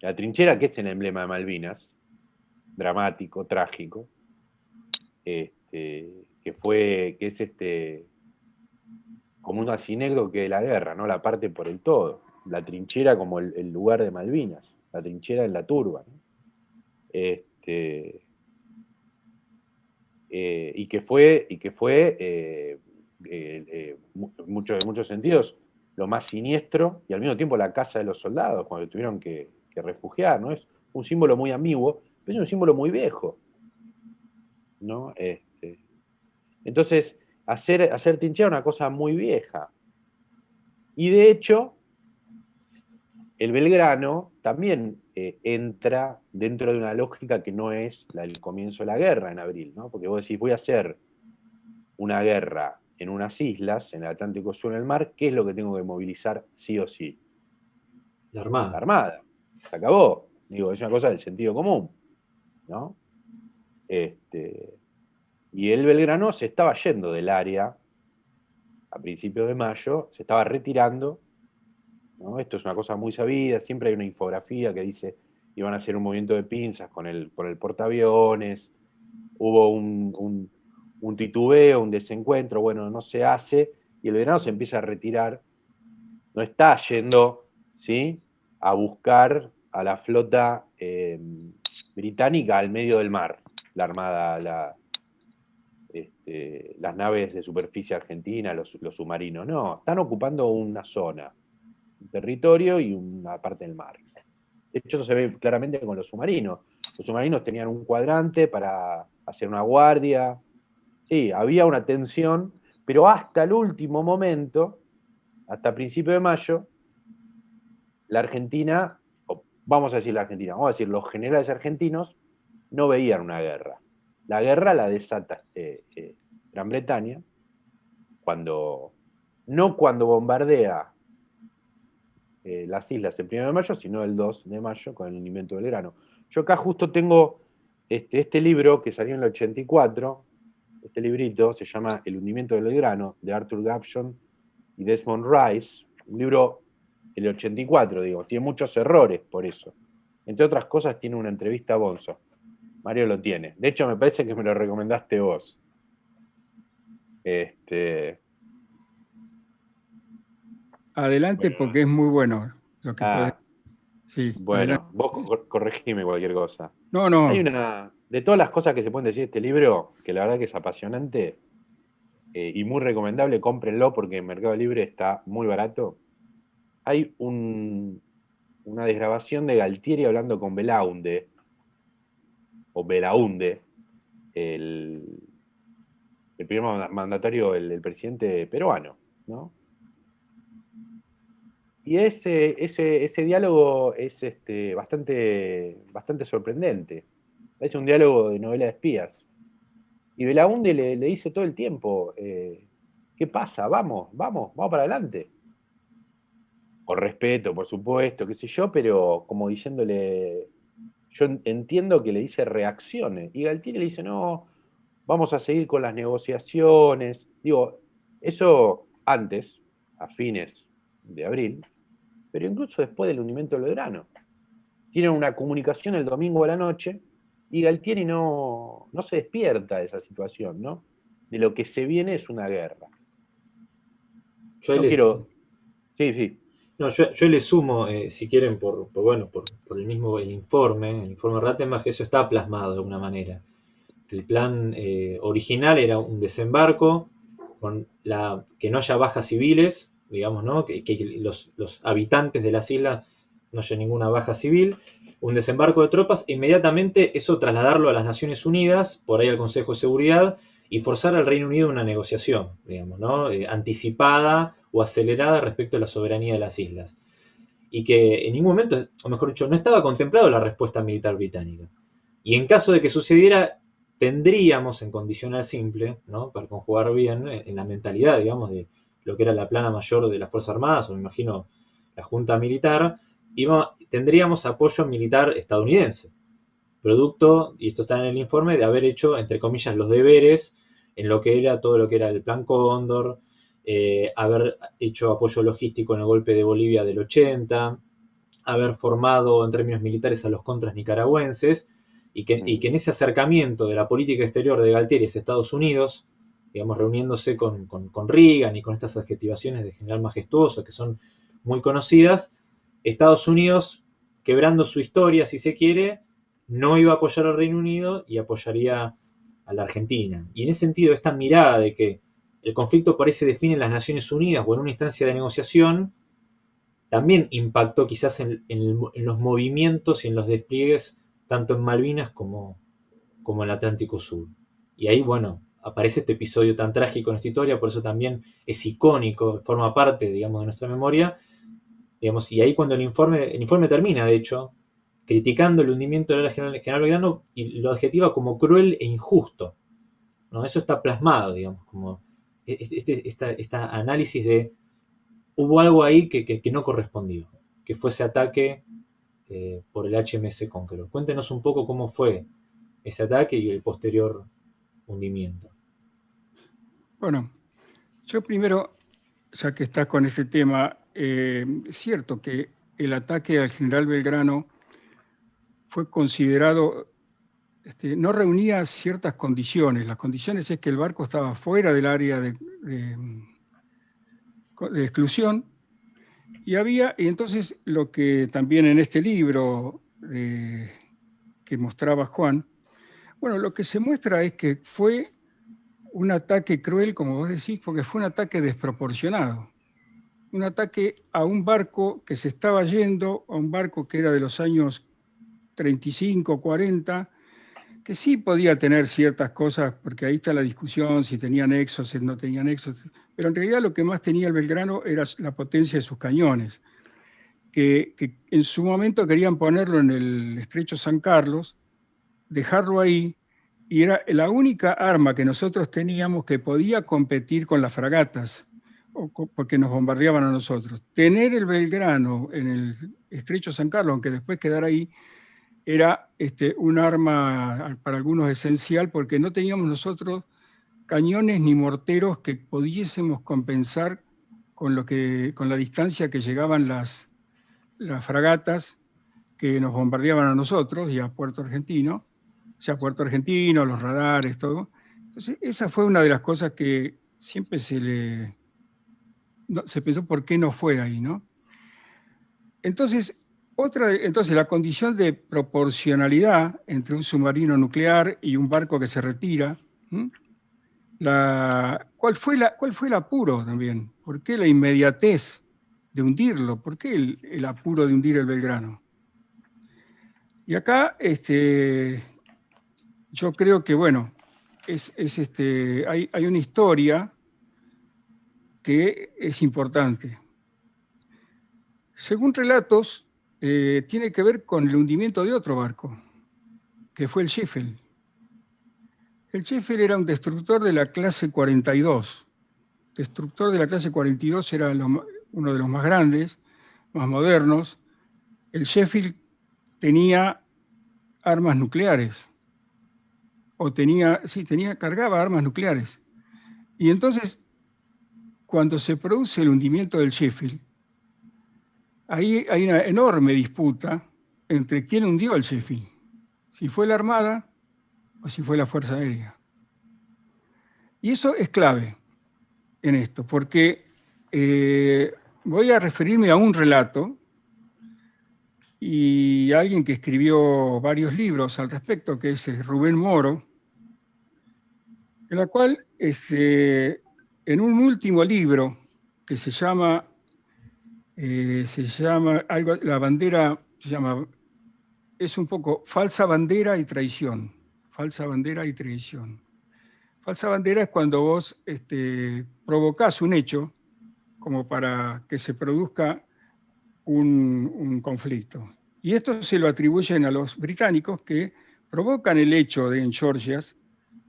la trinchera, que es el emblema de Malvinas, dramático, trágico, este, que fue, que es este, como un asinegdo que de la guerra, ¿no? La parte por el todo. La trinchera como el, lugar de Malvinas, la trinchera en la turba. Este, eh, y que fue, y que fue eh, eh, mucho, en muchos sentidos, lo más siniestro y al mismo tiempo la casa de los soldados, cuando tuvieron que, refugiar, ¿no? Es un símbolo muy ambiguo, pero es un símbolo muy viejo. ¿no? Este, entonces, hacer, hacer trinchera es una cosa muy vieja. Y de hecho, el Belgrano también eh, entra dentro de una lógica que no es la del comienzo de la guerra en abril, ¿no? Porque vos decís, voy a hacer una guerra en unas islas, en el Atlántico Sur, en el mar, ¿qué es lo que tengo que movilizar sí o sí? La Armada. La Armada. Se acabó. Digo, es una cosa del sentido común, ¿no? Este, y el Belgrano se estaba yendo del área a principios de mayo, se estaba retirando. Esto es una cosa muy sabida, siempre hay una infografía que dice iban a hacer un movimiento de pinzas con el, el portaaviones, hubo un, un, titubeo, un desencuentro, bueno, no se hace, y el Belgrano se empieza a retirar, no está yendo ¿sí? a buscar a la flota eh, británica al medio del mar, la armada, la, este, las naves de superficie argentina, los, submarinos. No, están ocupando una zona, un territorio y una parte del mar. De hecho, eso se ve claramente con los submarinos. Los submarinos tenían un cuadrante para hacer una guardia. Sí, había una tensión, pero hasta el último momento, hasta principio de mayo, la Argentina, vamos a decir la Argentina, vamos a decir los generales argentinos, no veían una guerra. La guerra la desata eh, eh, Gran Bretaña, cuando, no cuando bombardea eh, las islas el 1 de mayo, sino el 2 de mayo con el hundimiento del grano. Yo acá justo tengo este, este libro que salió en el 84, este librito se llama El hundimiento del grano, de Arthur Gapson y Desmond Rice, un libro del 84, digo, tiene muchos errores por eso. Entre otras cosas tiene una entrevista a Bonzo. Mario lo tiene. De hecho, me parece que me lo recomendaste vos. Este. Adelante porque es muy bueno lo que ah, sí, Bueno, vos corregime cualquier cosa. No, no. Hay una. De todas las cosas que se pueden decir de este libro, que la verdad que es apasionante eh, y muy recomendable, cómprenlo porque en Mercado Libre está muy barato. Hay una desgrabación de Galtieri hablando con Belaunde o Belaunde, el, primer mandatario, el, presidente peruano, ¿no? Y ese, ese, ese diálogo es este, bastante, bastante sorprendente. Es un diálogo de novela de espías. Y Belaunde le, le dice todo el tiempo, eh, ¿qué pasa? Vamos, vamos, vamos para adelante. Con respeto, por supuesto, qué sé yo, pero como diciéndole, yo entiendo que le dice reaccione. Y Galtieri le dice, no, vamos a seguir con las negociaciones. Digo, eso antes, a fines de abril, pero incluso después del hundimiento del verano. Tienen una comunicación el domingo a la noche y Galtieri no, no se despierta de esa situación, ¿no? De lo que se viene es una guerra. Yo quiero... Sí, sí. No, yo, le sumo, eh, si quieren, por, bueno, por, el mismo el informe, el informe Rattenbach, eso está plasmado de alguna manera. El plan eh, original era un desembarco con la que no haya bajas civiles, digamos, ¿no? Que, los, habitantes de las islas no haya ninguna baja civil, un desembarco de tropas, e inmediatamente eso trasladarlo a las Naciones Unidas, por ahí al Consejo de Seguridad, y forzar al Reino Unido una negociación, digamos, ¿no? Eh, anticipada o acelerada respecto a la soberanía de las islas. Y que en ningún momento, o mejor dicho, no estaba contemplado la respuesta militar británica. Y en caso de que sucediera, tendríamos en condicional simple, ¿no? para conjugar bien en la mentalidad, digamos, de lo que era la plana mayor de las Fuerzas Armadas, o me imagino la Junta Militar, tendríamos apoyo militar estadounidense, producto, y esto está en el informe, de haber hecho, entre comillas, los deberes en lo que era todo lo que era el Plan Cóndor, eh, haber hecho apoyo logístico en el golpe de Bolivia del 80, haber formado en términos militares a los contras nicaragüenses, y que, en ese acercamiento de la política exterior de Galtieri a Estados Unidos, digamos, reuniéndose con, con, Reagan y con estas adjetivaciones de general majestuoso que son muy conocidas, Estados Unidos, quebrando su historia, si se quiere, no iba a apoyar al Reino Unido y apoyaría a la Argentina. Y en ese sentido, esta mirada de que el conflicto parece define en las Naciones Unidas o en una instancia de negociación, también impactó quizás en, los movimientos y en los despliegues tanto en Malvinas como, en el Atlántico Sur. Y ahí, bueno, aparece este episodio tan trágico en nuestra historia, por eso también es icónico, forma parte, digamos, de nuestra memoria. Digamos, y ahí cuando el informe, el informe termina, de hecho, criticando el hundimiento del general, general Belgrano y lo adjetiva como cruel e injusto. ¿no? Eso está plasmado, digamos, como este, este análisis de hubo algo ahí que, no correspondió, que fue ese ataque eh, por el HMS Conqueror. Cuéntenos un poco cómo fue ese ataque y el posterior hundimiento. Bueno, yo primero, ya que estás con este tema, eh, es cierto que el ataque al general Belgrano fue considerado, este, no reunía ciertas condiciones. Las condiciones es que el barco estaba fuera del área de, exclusión y había, y entonces lo que también en este libro eh, que mostraba Juan, bueno, lo que se muestra es que fue un ataque cruel, como vos decís, porque fue un ataque desproporcionado. Un ataque a un barco que se estaba yendo, a un barco que era de los años 35, 40, sí podía tener ciertas cosas, porque ahí está la discusión, si tenía nexos, si no tenía nexos, pero en realidad lo que más tenía el Belgrano era la potencia de sus cañones, que, que en su momento querían ponerlo en el estrecho San Carlos, dejarlo ahí, y era la única arma que nosotros teníamos que podía competir con las fragatas, porque nos bombardeaban a nosotros. Tener el Belgrano en el estrecho San Carlos, aunque después quedara ahí, era este, un arma para algunos esencial porque no teníamos nosotros cañones ni morteros que pudiésemos compensar con, lo que, con la distancia que llegaban las, fragatas que nos bombardeaban a nosotros y a Puerto Argentino, o sea, Puerto Argentino, los radares, todo. Entonces, esa fue una de las cosas que siempre se le... se pensó por qué no fue ahí, ¿no? Entonces, otra, entonces, la condición de proporcionalidad entre un submarino nuclear y un barco que se retira, ¿cuál, fue la, ¿cuál fue el apuro también? ¿Por qué la inmediatez de hundirlo? ¿Por qué el, apuro de hundir el Belgrano? Y acá este, yo creo que, bueno, es, este, hay, hay una historia que es importante. Según relatos, eh, tiene que ver con el hundimiento de otro barco, que fue el Sheffield. El Sheffield era un destructor de la clase 42. Destructor de la clase 42 era uno de los más grandes, más modernos. El Sheffield tenía armas nucleares. O tenía, sí, tenía, cargaba armas nucleares. Y entonces, cuando se produce el hundimiento del Sheffield, ahí hay una enorme disputa entre quién hundió el Sheffield, si fue la Armada o si fue la Fuerza Aérea. Y eso es clave en esto, porque eh, voy a referirme a un relato y a alguien que escribió varios libros al respecto, que es eh, Rubén Moro, en la cual este, en un último libro que se llama eh, se llama, algo, la bandera se llama, es un poco falsa bandera y traición, falsa bandera y traición. Falsa bandera es cuando vos este, provocás un hecho como para que se produzca un, conflicto. Y esto se lo atribuyen a los británicos que provocan el hecho de en Georgia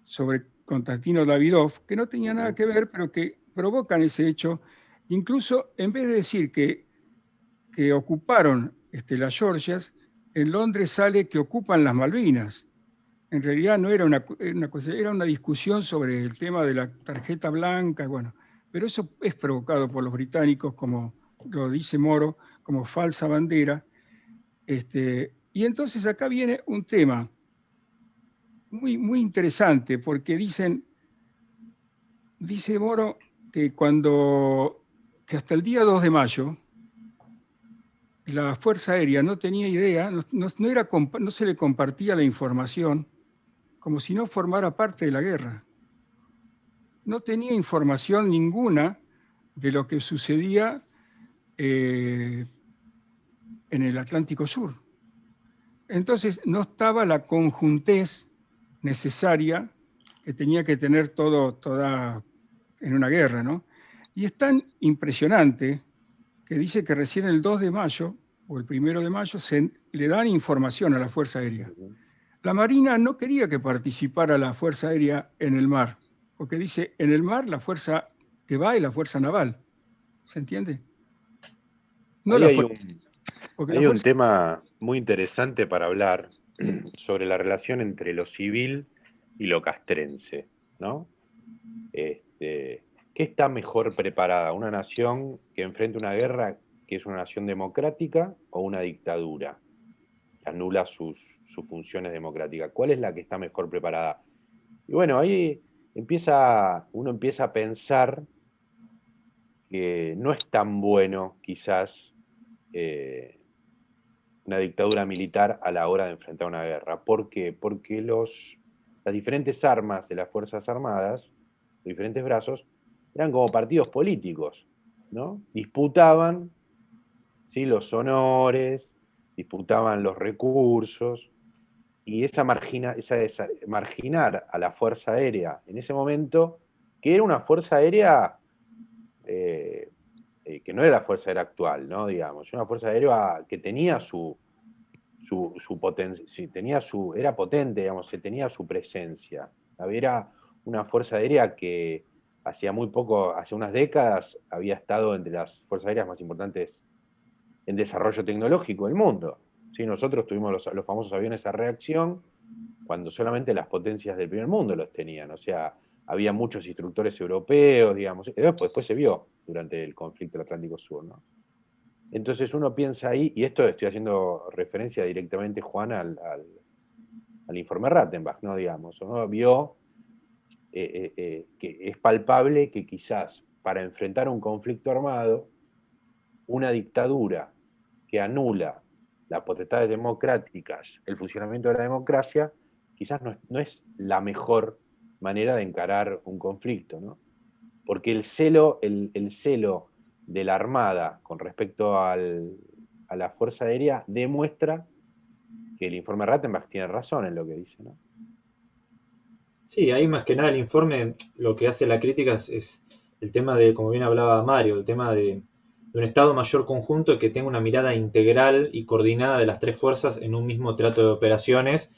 sobre Constantino Davidov, que no tenía nada que ver, pero que provocan ese hecho Incluso en vez de decir que, que ocuparon este, las Georgias, en Londres sale que ocupan las Malvinas. En realidad no era una, una era una discusión sobre el tema de la tarjeta blanca, bueno, pero eso es provocado por los británicos, como lo dice Moro, como falsa bandera. Este, y entonces acá viene un tema muy, muy interesante, porque dicen, dice Moro que cuando, que hasta el día 2 de mayo, la Fuerza Aérea no tenía idea, no, se le compartía la información como si no formara parte de la guerra. No tenía información ninguna de lo que sucedía eh, en el Atlántico Sur. Entonces no estaba la conjuntez necesaria que tenía que tener todo toda en una guerra, ¿no? Y es tan impresionante que dice que recién el 2 de mayo o el 1 de mayo se le dan información a la Fuerza Aérea. La Marina no quería que participara la Fuerza Aérea en el mar, porque dice, en el mar la fuerza que va es la Fuerza Naval. ¿Se entiende? No hay un, hay un tema muy interesante para hablar sobre la relación entre lo civil y lo castrense, ¿no? Este, ¿Qué está mejor preparada? ¿Una nación que enfrenta una guerra que es una nación democrática o una dictadura que anula sus, funciones democráticas? ¿Cuál es la que está mejor preparada? Y bueno, ahí empieza, uno empieza a pensar que no es tan bueno quizás eh, una dictadura militar a la hora de enfrentar una guerra. ¿Por qué? Porque los, las diferentes armas de las Fuerzas Armadas, diferentes brazos, eran como partidos políticos, ¿no? Disputaban ¿sí? los honores, disputaban los recursos, y esa, margina, esa, marginar a la Fuerza Aérea en ese momento, que era una Fuerza Aérea eh, eh, que no era la Fuerza Aérea actual, ¿no? Digamos, una Fuerza Aérea que tenía su, su, potencia, tenía era potente, digamos, tenía su presencia. Era una Fuerza Aérea que hacía muy poco, hace unas décadas, había estado entre las fuerzas aéreas más importantes en desarrollo tecnológico del mundo. ¿Sí? Nosotros tuvimos los, famosos aviones a reacción cuando solamente las potencias del primer mundo los tenían. O sea, había muchos instructores europeos, digamos. Después, después se vio durante el conflicto del Atlántico Sur. ¿no? Entonces uno piensa ahí, y esto estoy haciendo referencia directamente, Juan, al, al, informe Rattenbach, ¿no? Digamos, uno vio eh, eh, eh, que es palpable que quizás para enfrentar un conflicto armado, una dictadura que anula las potestades democráticas, el funcionamiento de la democracia, quizás no es, la mejor manera de encarar un conflicto, ¿no? Porque el celo, el, el celo de la Armada con respecto a la Fuerza Aérea demuestra que el informe Rattenbach tiene razón en lo que dice, ¿no? Sí, ahí más que nada el informe lo que hace la crítica es, el tema de, como bien hablaba Mario, el tema de, un Estado Mayor conjunto que tenga una mirada integral y coordinada de las tres fuerzas en un mismo trato de operaciones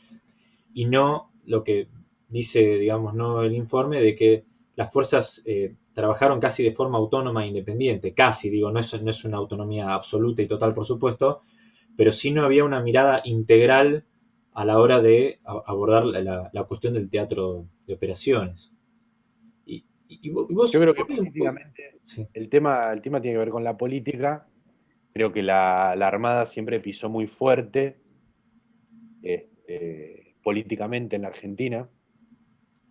y no lo que dice, digamos, no el informe de que las fuerzas eh, trabajaron casi de forma autónoma e independiente, casi, digo, no es, no es una autonomía absoluta y total, por supuesto, pero sí no había una mirada integral a la hora de abordar la, cuestión del teatro de operaciones. Y, Yo creo que políticamente el, tema, el tema tiene que ver con la política. Creo que la, Armada siempre pisó muy fuerte este, políticamente en la Argentina,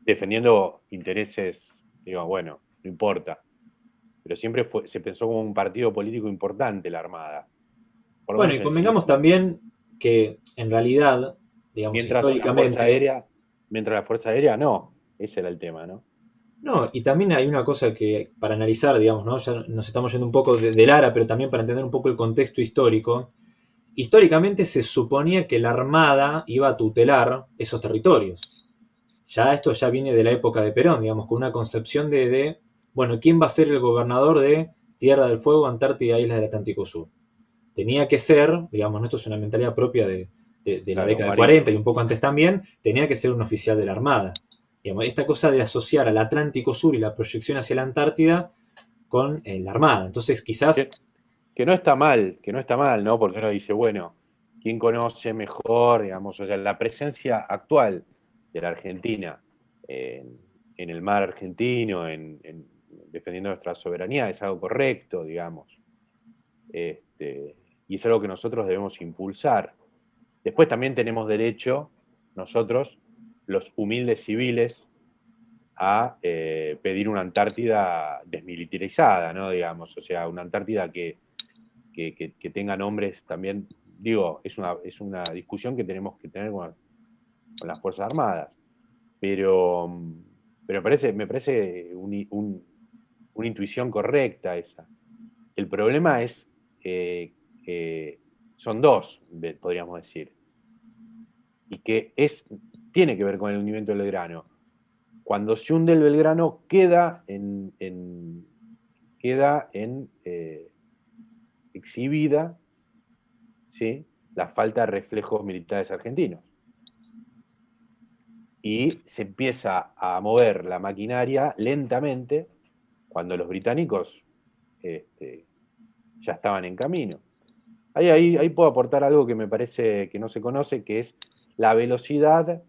defendiendo intereses, digo, bueno, no importa. Pero siempre se pensó como un partido político importante la Armada. bueno, y convengamos también que en realidad, digamos, mientras históricamente... La Aérea, mientras la Fuerza Aérea no, ese era el tema, ¿no? No, y también hay una cosa que para analizar, digamos, ¿no? Ya nos estamos yendo un poco de, de Lara, pero también para entender un poco el contexto histórico. Históricamente se suponía que la Armada iba a tutelar esos territorios. Ya esto ya viene de la época de Perón, digamos, con una concepción de bueno, ¿quién va a ser el gobernador de Tierra del Fuego, Antártida Islas del Atlántico Sur? Tenía que ser, digamos, esto es una mentalidad propia de, la década de 40 y un poco antes también, tenía que ser un oficial de la Armada. esta cosa de asociar al Atlántico Sur y la proyección hacia la Antártida con eh, la Armada. Entonces, quizás que no está mal, que no está mal, ¿no? Porque uno dice, bueno, ¿quién conoce mejor, digamos, o sea, la presencia actual de la Argentina en, el mar argentino, en, defendiendo nuestra soberanía, es algo correcto, digamos. Este, y es algo que nosotros debemos impulsar. Después también tenemos derecho, nosotros, los humildes civiles, a eh, pedir una Antártida desmilitarizada, ¿no? Digamos, o sea, una Antártida que, que, tenga nombres también, digo, es una, es una discusión que tenemos que tener con, las Fuerzas Armadas, pero, pero me parece, me parece una intuición correcta esa. El problema es que son dos, podríamos decir, y que es, tiene que ver con el hundimiento del grano cuando se hunde el Belgrano queda en, queda en eh, exhibida ¿sí? la falta de reflejos militares argentinos. Y se empieza a mover la maquinaria lentamente cuando los británicos este, ya estaban en camino. Ahí, puedo aportar algo que me parece que no se conoce, que es la velocidad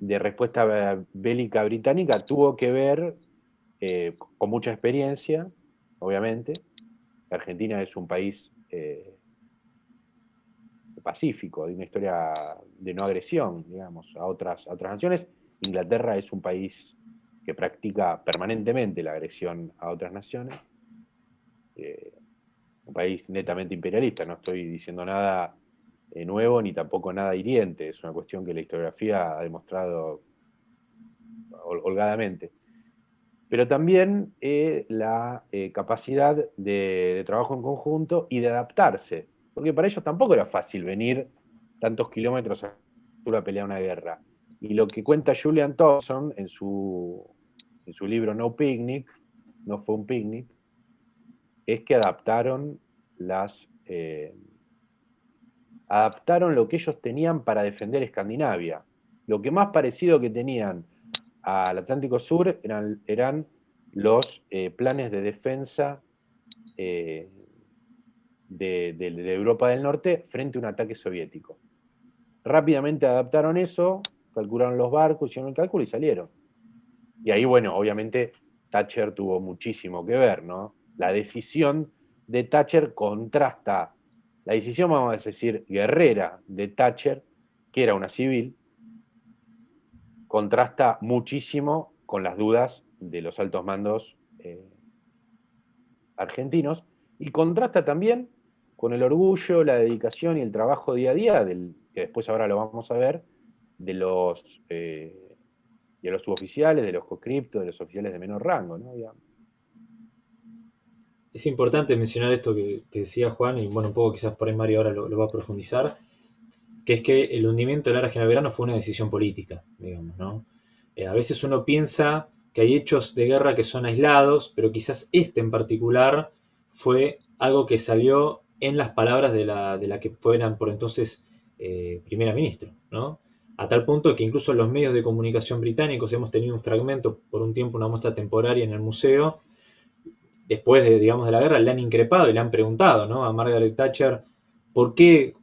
de respuesta bélica británica tuvo que ver eh, con mucha experiencia, obviamente. Argentina es un país eh, pacífico, de una historia de no agresión, digamos, a otras, naciones. Inglaterra es un país que practica permanentemente la agresión a otras naciones. Eh, un país netamente imperialista, no estoy diciendo nada eh, nuevo ni tampoco nada hiriente, es una cuestión que la historiografía ha demostrado holgadamente. Pero también eh, la eh, capacidad de, trabajo en conjunto y de adaptarse, porque para ellos tampoco era fácil venir tantos kilómetros a pelear una guerra. Y lo que cuenta Julian Thompson en su, en su libro No Picnic, no fue un picnic, es que adaptaron las, adaptaron lo que ellos tenían para defender Escandinavia. Lo que más parecido que tenían al Atlántico Sur eran, eran los eh, planes de defensa eh, de, Europa del Norte frente a un ataque soviético. Rápidamente adaptaron eso, calcularon los barcos, hicieron el cálculo y salieron. Y ahí, bueno, obviamente Thatcher tuvo muchísimo que ver, ¿no? La decisión de Thatcher contrasta la decisión, vamos a decir, guerrera de Thatcher, que era una civil, contrasta muchísimo con las dudas de los altos mandos eh, argentinos y contrasta también con el orgullo, la dedicación y el trabajo día a día, que después ahora lo vamos a ver, de los, eh, de los suboficiales, de los conscriptos, de los oficiales de menor rango. ¿no? Es importante mencionar esto que, decía Juan, y bueno, un poco quizás por ahí Mario ahora lo, va a profundizar, que es que el hundimiento del General Verano fue una decisión política, digamos, ¿no? Eh, a veces uno piensa que hay hechos de guerra que son aislados, pero quizás este en particular fue algo que salió en las palabras de la, de la que fueran por entonces eh, primera ministra, ¿no? A tal punto que incluso los medios de comunicación británicos hemos tenido un fragmento por un tiempo, una muestra temporaria en el museo, después de, digamos, de la guerra, le han increpado y le han preguntado ¿no? a Margaret Thatcher por qué,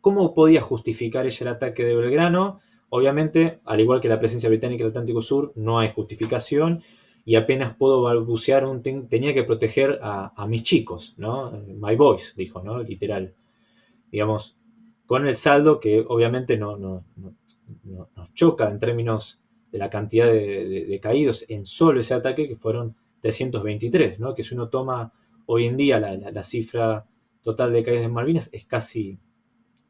cómo podía justificar ella el ataque de Belgrano. Obviamente, al igual que la presencia británica en el Atlántico Sur, no hay justificación y apenas puedo balbucear un tenía que proteger a, mis chicos, ¿no? My boys, dijo, ¿no? Literal. Digamos, con el saldo que obviamente no, no, nos choca en términos de la cantidad de caídos en solo ese ataque, que fueron 323, ¿no? que si uno toma hoy en día la, cifra total de caídas de Malvinas es casi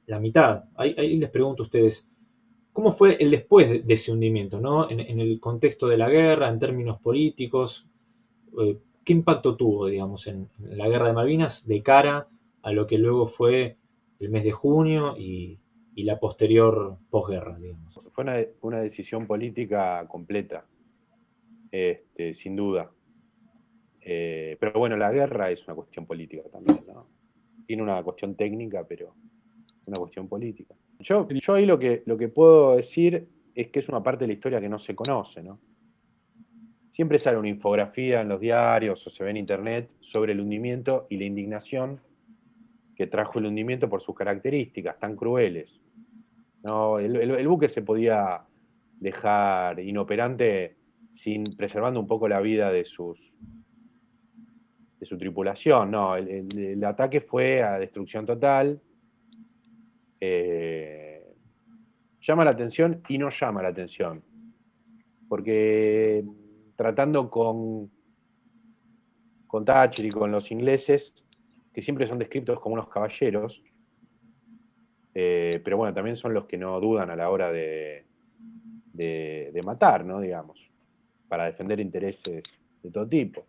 la mitad. Ahí, les pregunto a ustedes, ¿cómo fue el después de, ese hundimiento? ¿no? En, el contexto de la guerra, en términos políticos, eh, ¿qué impacto tuvo, digamos, en, la guerra de Malvinas de cara a lo que luego fue el mes de junio y, la posterior posguerra, digamos? Fue una, decisión política completa, este, sin duda. Eh, pero bueno, la guerra es una cuestión política también, ¿no? Tiene una cuestión técnica, pero una cuestión política. Yo, yo ahí lo que, lo que puedo decir es que es una parte de la historia que no se conoce, ¿no? siempre sale una infografía en los diarios o se ve en internet sobre el hundimiento y la indignación que trajo el hundimiento por sus características tan crueles. No, el, buque se podía dejar inoperante sin preservando un poco la vida de sus de su tripulación. No, el, ataque fue a destrucción total. Eh, llama la atención y no llama la atención. Porque tratando con, con Thatcher y con los ingleses, que siempre son descritos como unos caballeros, eh, pero bueno, también son los que no dudan a la hora de, de, matar, ¿no? Digamos, para defender intereses de todo tipo.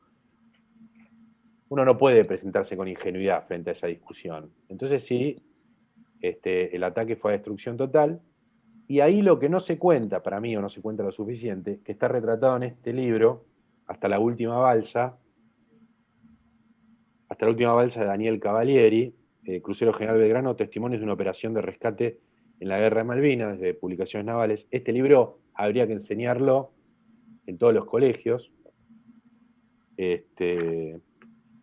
Uno no puede presentarse con ingenuidad frente a esa discusión. Entonces sí, este, el ataque fue a destrucción total, y ahí lo que no se cuenta, para mí o no se cuenta lo suficiente, que está retratado en este libro, hasta la última balsa, hasta la última balsa de Daniel Cavalieri, eh, Crucero General Belgrano, Testimonios de una operación de rescate en la Guerra de Malvinas, de Publicaciones Navales. Este libro habría que enseñarlo en todos los colegios, este,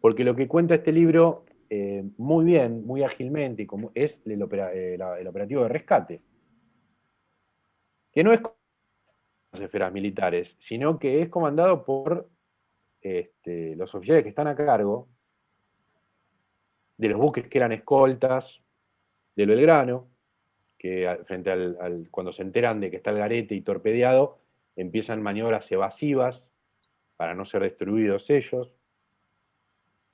porque lo que cuenta este libro eh, muy bien, muy ágilmente, como es el, eh, el operativo de rescate, que no es las esferas militares, sino que es comandado por este, los oficiales que están a cargo de los buques que eran escoltas del Belgrano, que frente al, cuando se enteran de que está el garete y torpedeado, empiezan maniobras evasivas para no ser destruidos ellos,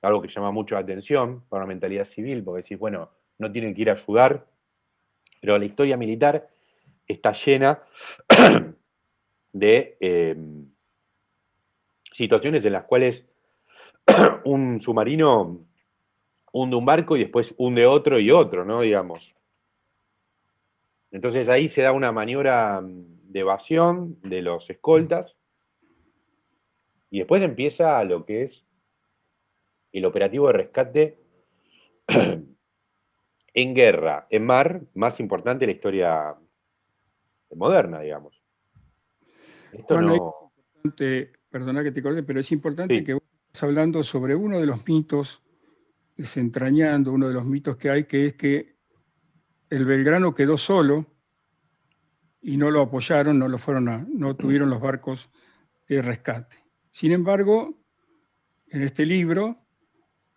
algo que llama mucho la atención para la mentalidad civil, porque decís, bueno, no tienen que ir a ayudar, pero la historia militar está llena de em, situaciones en las cuales un submarino hunde un barco y después hunde otro y otro, ¿no? Digamos. Entonces ahí se da una maniobra de evasión de los escoltas y después empieza lo que es el operativo de rescate en guerra, en mar, más importante de la historia moderna, digamos. Esto no... perdona que te corte, pero es importante que vos estás hablando sobre uno de los mitos desentrañando uno de los mitos que hay, que es que el Belgrano quedó solo y no lo apoyaron, no, lo fueron a, no tuvieron los barcos de rescate. Sin embargo, en este libro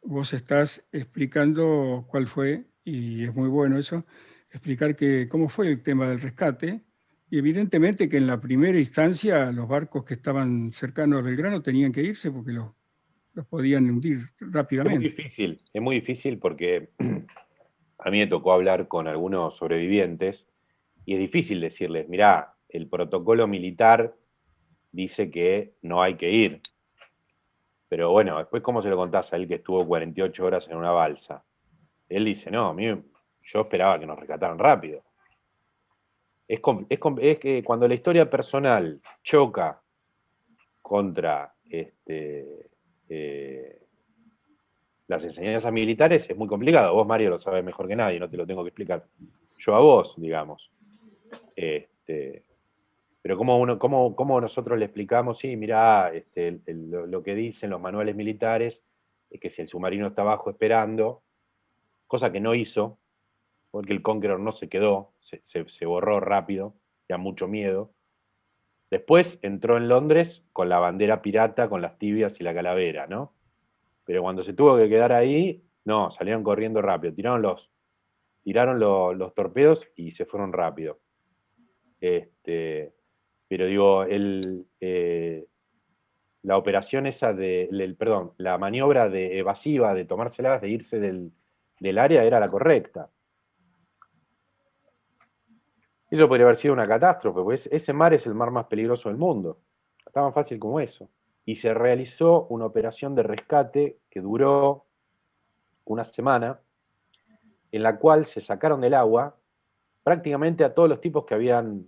vos estás explicando cuál fue, y es muy bueno eso, explicar que, cómo fue el tema del rescate, y evidentemente que en la primera instancia los barcos que estaban cercanos a Belgrano tenían que irse porque los los podían hundir rápidamente. Es muy difícil, es muy difícil porque a mí me tocó hablar con algunos sobrevivientes y es difícil decirles, mirá, el protocolo militar dice que no hay que ir. Pero bueno, después cómo se lo contás a él que estuvo 48 horas en una balsa. Él dice, no, a mí yo esperaba que nos rescataran rápido. Es, es que cuando la historia personal choca contra este, eh, las enseñanzas militares es muy complicado. Vos, Mario, lo sabes mejor que nadie, no te lo tengo que explicar yo a vos, digamos. Este, pero ¿cómo, nosotros le explicamos? Sí, mira, este, lo, que dicen los manuales militares es que si el submarino está abajo esperando, cosa que no hizo, porque el Conqueror no se quedó, se, borró rápido, ya mucho miedo, Después entró en Londres con la bandera pirata, con las tibias y la calavera, ¿no? Pero cuando se tuvo que quedar ahí, no, salieron corriendo rápido, tiraron los, tiraron los, torpedos y se fueron rápido. Este, pero digo, el, eh, la operación esa de, perdón, la maniobra de evasiva de tomárselas, de irse del, del área era la correcta. Eso podría haber sido una catástrofe, pues ese mar es el mar más peligroso del mundo. Tan fácil como eso. Y se realizó una operación de rescate que duró una semana, en la cual se sacaron del agua prácticamente a todos los tipos que habían,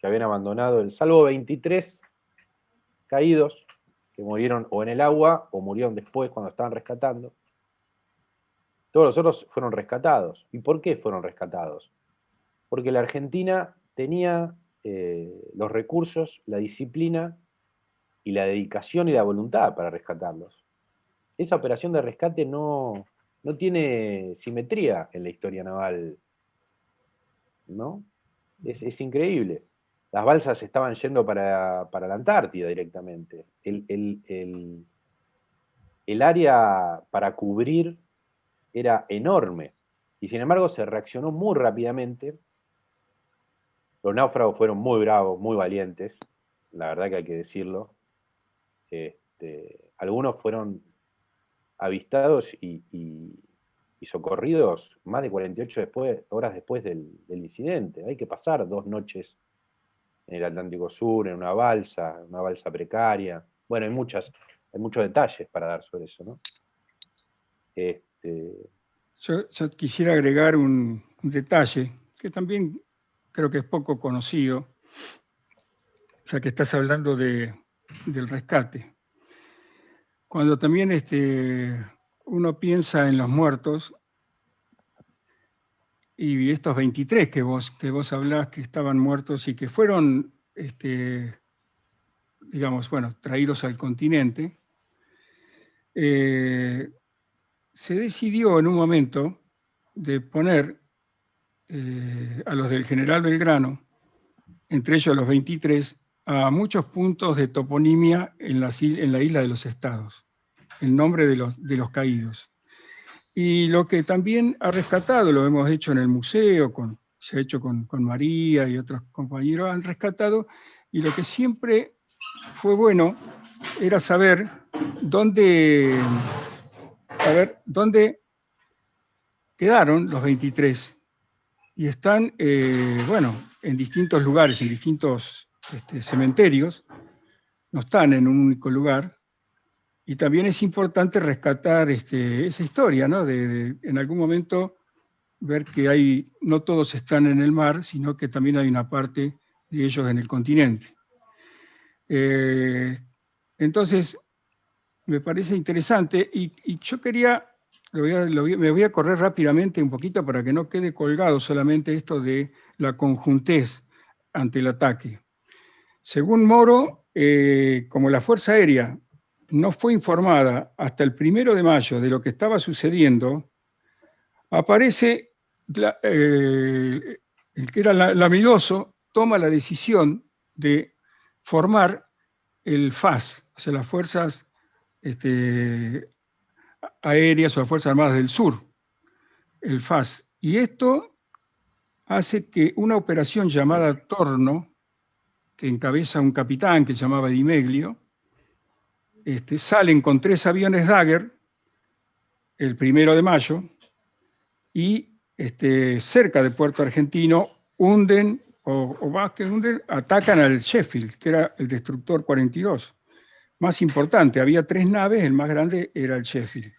que habían abandonado, el, salvo 23 caídos que murieron o en el agua o murieron después cuando estaban rescatando. Todos los otros fueron rescatados. ¿Y por qué fueron rescatados? porque la Argentina tenía eh, los recursos, la disciplina y la dedicación y la voluntad para rescatarlos. Esa operación de rescate no, no tiene simetría en la historia naval, ¿no? Es, increíble. Las balsas estaban yendo para, la Antártida directamente. El, el área para cubrir era enorme. Y sin embargo se reaccionó muy rápidamente. Los náufragos fueron muy bravos, muy valientes, la verdad que hay que decirlo. Este, algunos fueron avistados y, socorridos más de 48 horas después del, incidente. Hay que pasar dos noches en el Atlántico Sur, en una balsa, una balsa precaria. Bueno, hay muchas, hay muchos detalles para dar sobre eso, ¿no? Este, yo, quisiera agregar un, detalle que también creo que es poco conocido, ya que estás hablando de, del rescate. Cuando también este, uno piensa en los muertos, y estos 23 que vos, que vos hablás que estaban muertos y que fueron, este, digamos, bueno, traídos al continente, eh, se decidió en un momento de poner eh, a los del general Belgrano, entre ellos los 23, a muchos puntos de toponimia en la, isla de los estados, en nombre de los caídos. Y lo que también ha rescatado, lo hemos hecho en el museo, con, se ha hecho con, con María y otros compañeros, han rescatado, y lo que siempre fue bueno era saber dónde a ver dónde quedaron los 23. Y están, eh, bueno, en distintos lugares, en distintos este, cementerios, no están en un único lugar. Y también es importante rescatar este, esa historia, ¿no? De, en algún momento ver que hay, no todos están en el mar, sino que también hay una parte de ellos en el continente. Eh, entonces, me parece interesante y, yo quería, me voy a correr rápidamente un poquito para que no quede colgado solamente esto de la conjuntez ante el ataque. Según Moro, eh, como la Fuerza Aérea no fue informada hasta el primero de mayo de lo que estaba sucediendo, aparece eh, el que era lamidoso, toma la decisión de formar el FAS, o sea, las Fuerzas este, aéreas o las Fuerzas Armadas del Sur, el FAS. Y esto hace que una operación llamada Torno, que encabeza un capitán que se llamaba Dimeglio, este, salen con tres aviones Dagger el primero de mayo y este, cerca de Puerto Argentino hunden, o, o más que hunden, atacan al Sheffield, que era el destructor 42 más importante. Había tres naves, el más grande era el Sheffield.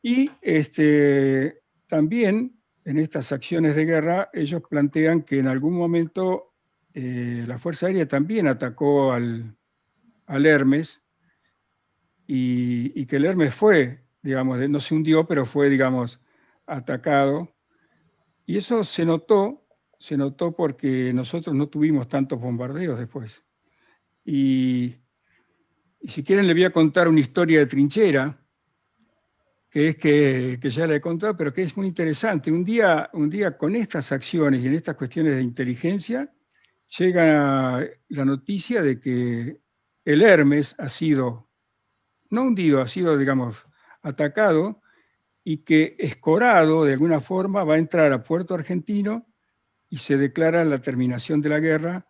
Y este, también en estas acciones de guerra ellos plantean que en algún momento eh, la Fuerza Aérea también atacó al, Hermes y, que el Hermes fue, digamos, no se hundió, pero fue, digamos, atacado. Y eso se notó, se notó porque nosotros no tuvimos tantos bombardeos después. Y y si quieren le voy a contar una historia de trinchera, que es que, ya la he contado, pero que es muy interesante. Un día, un día con estas acciones y en estas cuestiones de inteligencia, llega la noticia de que el Hermes ha sido, no hundido, ha sido, digamos, atacado y que Escorado, de alguna forma, va a entrar a Puerto Argentino y se declara la terminación de la guerra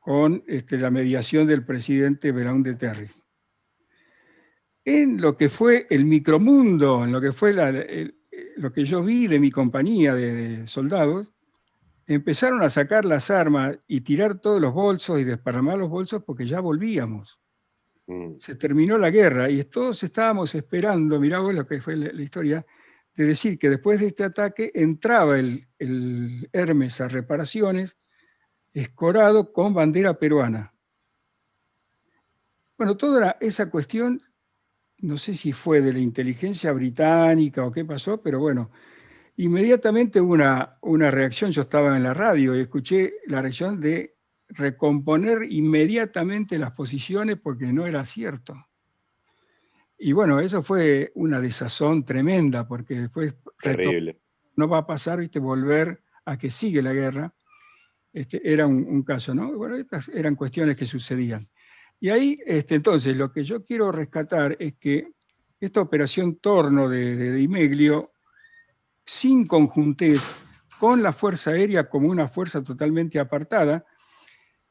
con este, la mediación del presidente Verón de Terry. En lo que fue el micromundo, en lo que fue lo que yo vi de mi compañía de, soldados, empezaron a sacar las armas y tirar todos los bolsos y desparramar los bolsos porque ya volvíamos. Mm. Se terminó la guerra y todos estábamos esperando, mirá vos lo que fue la, historia, de decir que después de este ataque entraba el, Hermes a reparaciones escorado con bandera peruana. Bueno, toda esa cuestión, no sé si fue de la inteligencia británica o qué pasó, pero bueno, inmediatamente hubo una, una reacción, yo estaba en la radio y escuché la reacción de recomponer inmediatamente las posiciones porque no era cierto. Y bueno, eso fue una desazón tremenda, porque después no va a pasar, viste, volver a que sigue la guerra. Este, era un, caso, ¿no? Bueno, estas eran cuestiones que sucedían. Y ahí, este, entonces, lo que yo quiero rescatar es que esta operación Torno de, de Dimeglio, sin conjuntez, con la Fuerza Aérea como una fuerza totalmente apartada,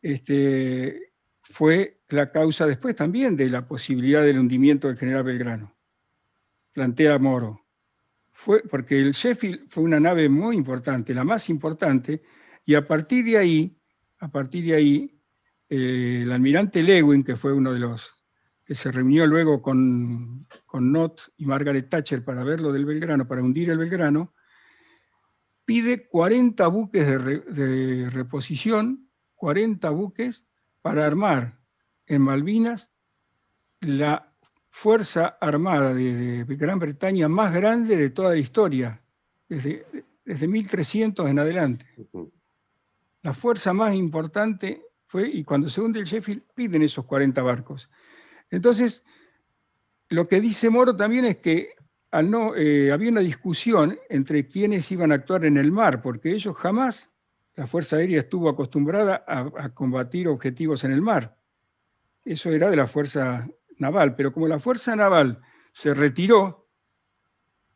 este, fue la causa después también de la posibilidad del hundimiento del general Belgrano. Plantea Moro. Fue, porque el Sheffield fue una nave muy importante, la más importante, y a partir de ahí, a partir de ahí, eh, el almirante Lewin, que fue uno de los que se reunió luego con, con Nott y Margaret Thatcher para ver lo del Belgrano, para hundir el Belgrano, pide 40 buques de reposición, 40 buques para armar en Malvinas la fuerza armada de, Gran Bretaña más grande de toda la historia, desde, desde 1300 en adelante. La fuerza más importante fue, y cuando se hunde el Sheffield, piden esos 40 barcos. Entonces, lo que dice Moro también es que no, eh, había una discusión entre quienes iban a actuar en el mar, porque ellos jamás la Fuerza Aérea estuvo acostumbrada a, combatir objetivos en el mar. Eso era de la Fuerza Naval, pero como la Fuerza Naval se retiró,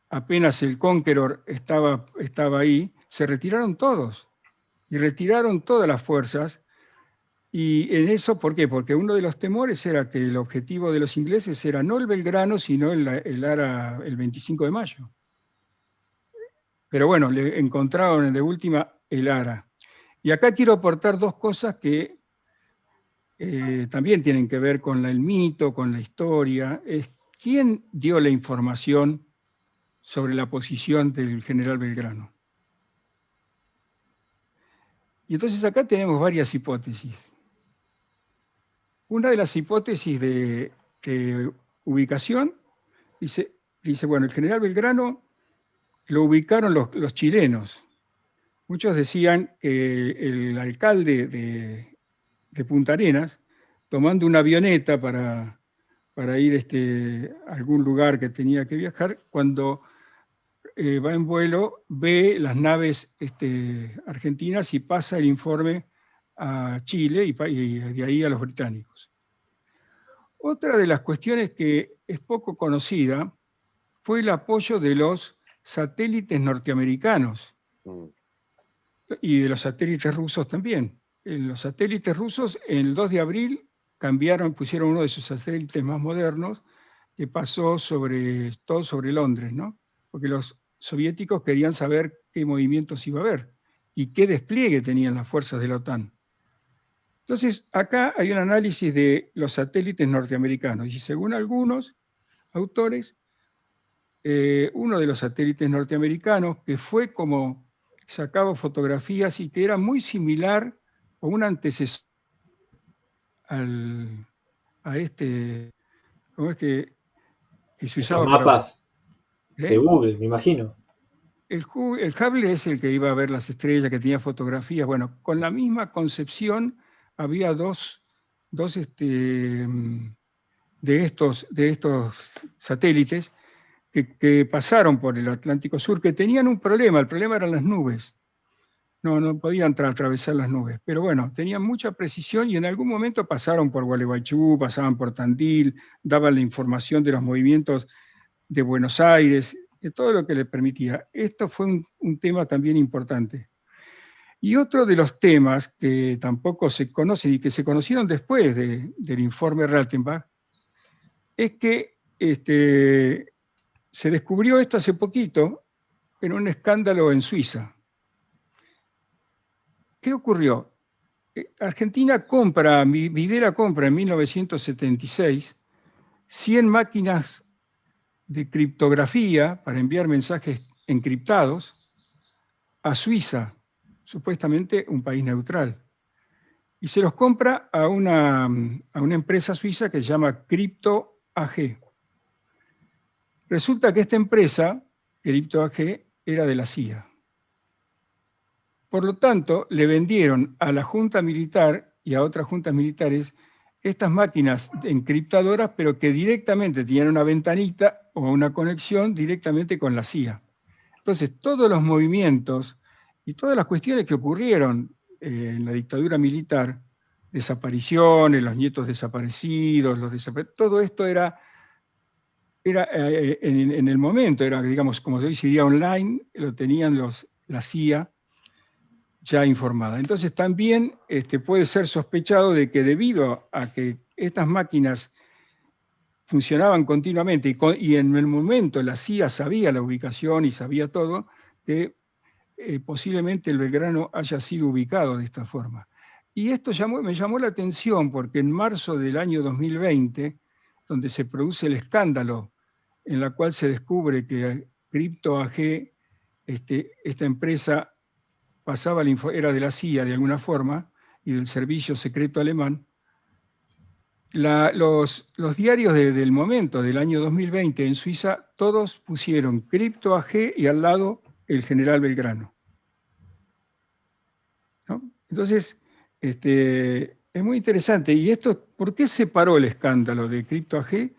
apenas el Conqueror estaba, ahí, se retiraron todos. Y retiraron todas las fuerzas. Y en eso, ¿por qué? Porque uno de los temores era que el objetivo de los ingleses era no el Belgrano, sino el, el, Ara, el 25 de mayo. Pero bueno, le encontraron de última el Ara. Y acá quiero aportar dos cosas que eh, también tienen que ver con el mito, con la historia. Es quién dio la información sobre la posición del general Belgrano. Y entonces acá tenemos varias hipótesis. Una de las hipótesis de, ubicación dice, dice, bueno, el general Belgrano lo ubicaron los chilenos, Muchos decían que el alcalde de, Punta Arenas, tomando una avioneta para, ir este, a algún lugar que tenía que viajar, cuando eh, va en vuelo, ve las naves este, argentinas y pasa el informe a Chile y, y, de ahí a los británicos. Otra de las cuestiones que es poco conocida fue el apoyo de los satélites norteamericanos. Y de los satélites rusos también. En los satélites rusos, el 2 de abril, cambiaron, pusieron uno de sus satélites más modernos, que pasó sobre, todo sobre Londres, ¿no? Porque los soviéticos querían saber qué movimientos iba a haber y qué despliegue tenían las fuerzas de la OTAN. Entonces, acá hay un análisis de los satélites norteamericanos, y según algunos autores, eh, uno de los satélites norteamericanos, que fue como sacaba fotografías y que era muy similar o un antecesor a este, ¿cómo es que, se usaba? mapas de ¿Eh? Google, me imagino. El, el, Hubble es el que iba a ver las estrellas, que tenía fotografías. Bueno, con la misma concepción había dos, dos este, de, estos, de estos satélites que, pasaron por el Atlántico Sur, que tenían un problema, el problema eran las nubes. No, no podían atravesar las nubes, pero bueno, tenían mucha precisión y en algún momento pasaron por Gualeguaychú, pasaban por Tandil, daban la información de los movimientos de Buenos Aires, de todo lo que les permitía. Esto fue un, tema también importante. Y otro de los temas que tampoco se conocen y que se conocieron después del informe Raltenbach, es que este, se descubrió esto hace poquito en un escándalo en Suiza. ¿Qué ocurrió? Eh, Argentina compra, Videla compra en 1976 100 máquinas de criptografía para enviar mensajes encriptados a Suiza, supuestamente un país neutral. Y se los compra a una, a una empresa suiza que se llama Crypto AG. Resulta que esta empresa, Crypto AG, era de la CIA. Por lo tanto, le vendieron a la Junta Militar y a otras juntas militares estas máquinas encriptadoras, pero que directamente tenían una ventanita o una conexión directamente con la CIA. Entonces, todos los movimientos y todas las cuestiones que ocurrieron eh, en la dictadura militar, desapariciones, los nietos desaparecidos, todo esto era, era eh, en, el momento, era, digamos, como se dice, online, lo tenían los, la CIA ya informada. Entonces también este, puede ser sospechado de que debido a que estas máquinas funcionaban continuamente y, en el momento la CIA sabía la ubicación y sabía todo, que eh, posiblemente el Belgrano haya sido ubicado de esta forma. Y esto me llamó la atención porque en marzo del año 2020, donde se produce el escándalo en la cual se descubre que Crypto AG, este, esta empresa pasaba la era de la CIA de alguna forma y del servicio secreto alemán, los, diarios del momento, del año 2020 en Suiza, todos pusieron Crypto AG y al lado el general Belgrano. Entonces, este, es muy interesante. ¿Y esto por qué se paró el escándalo de Crypto AG?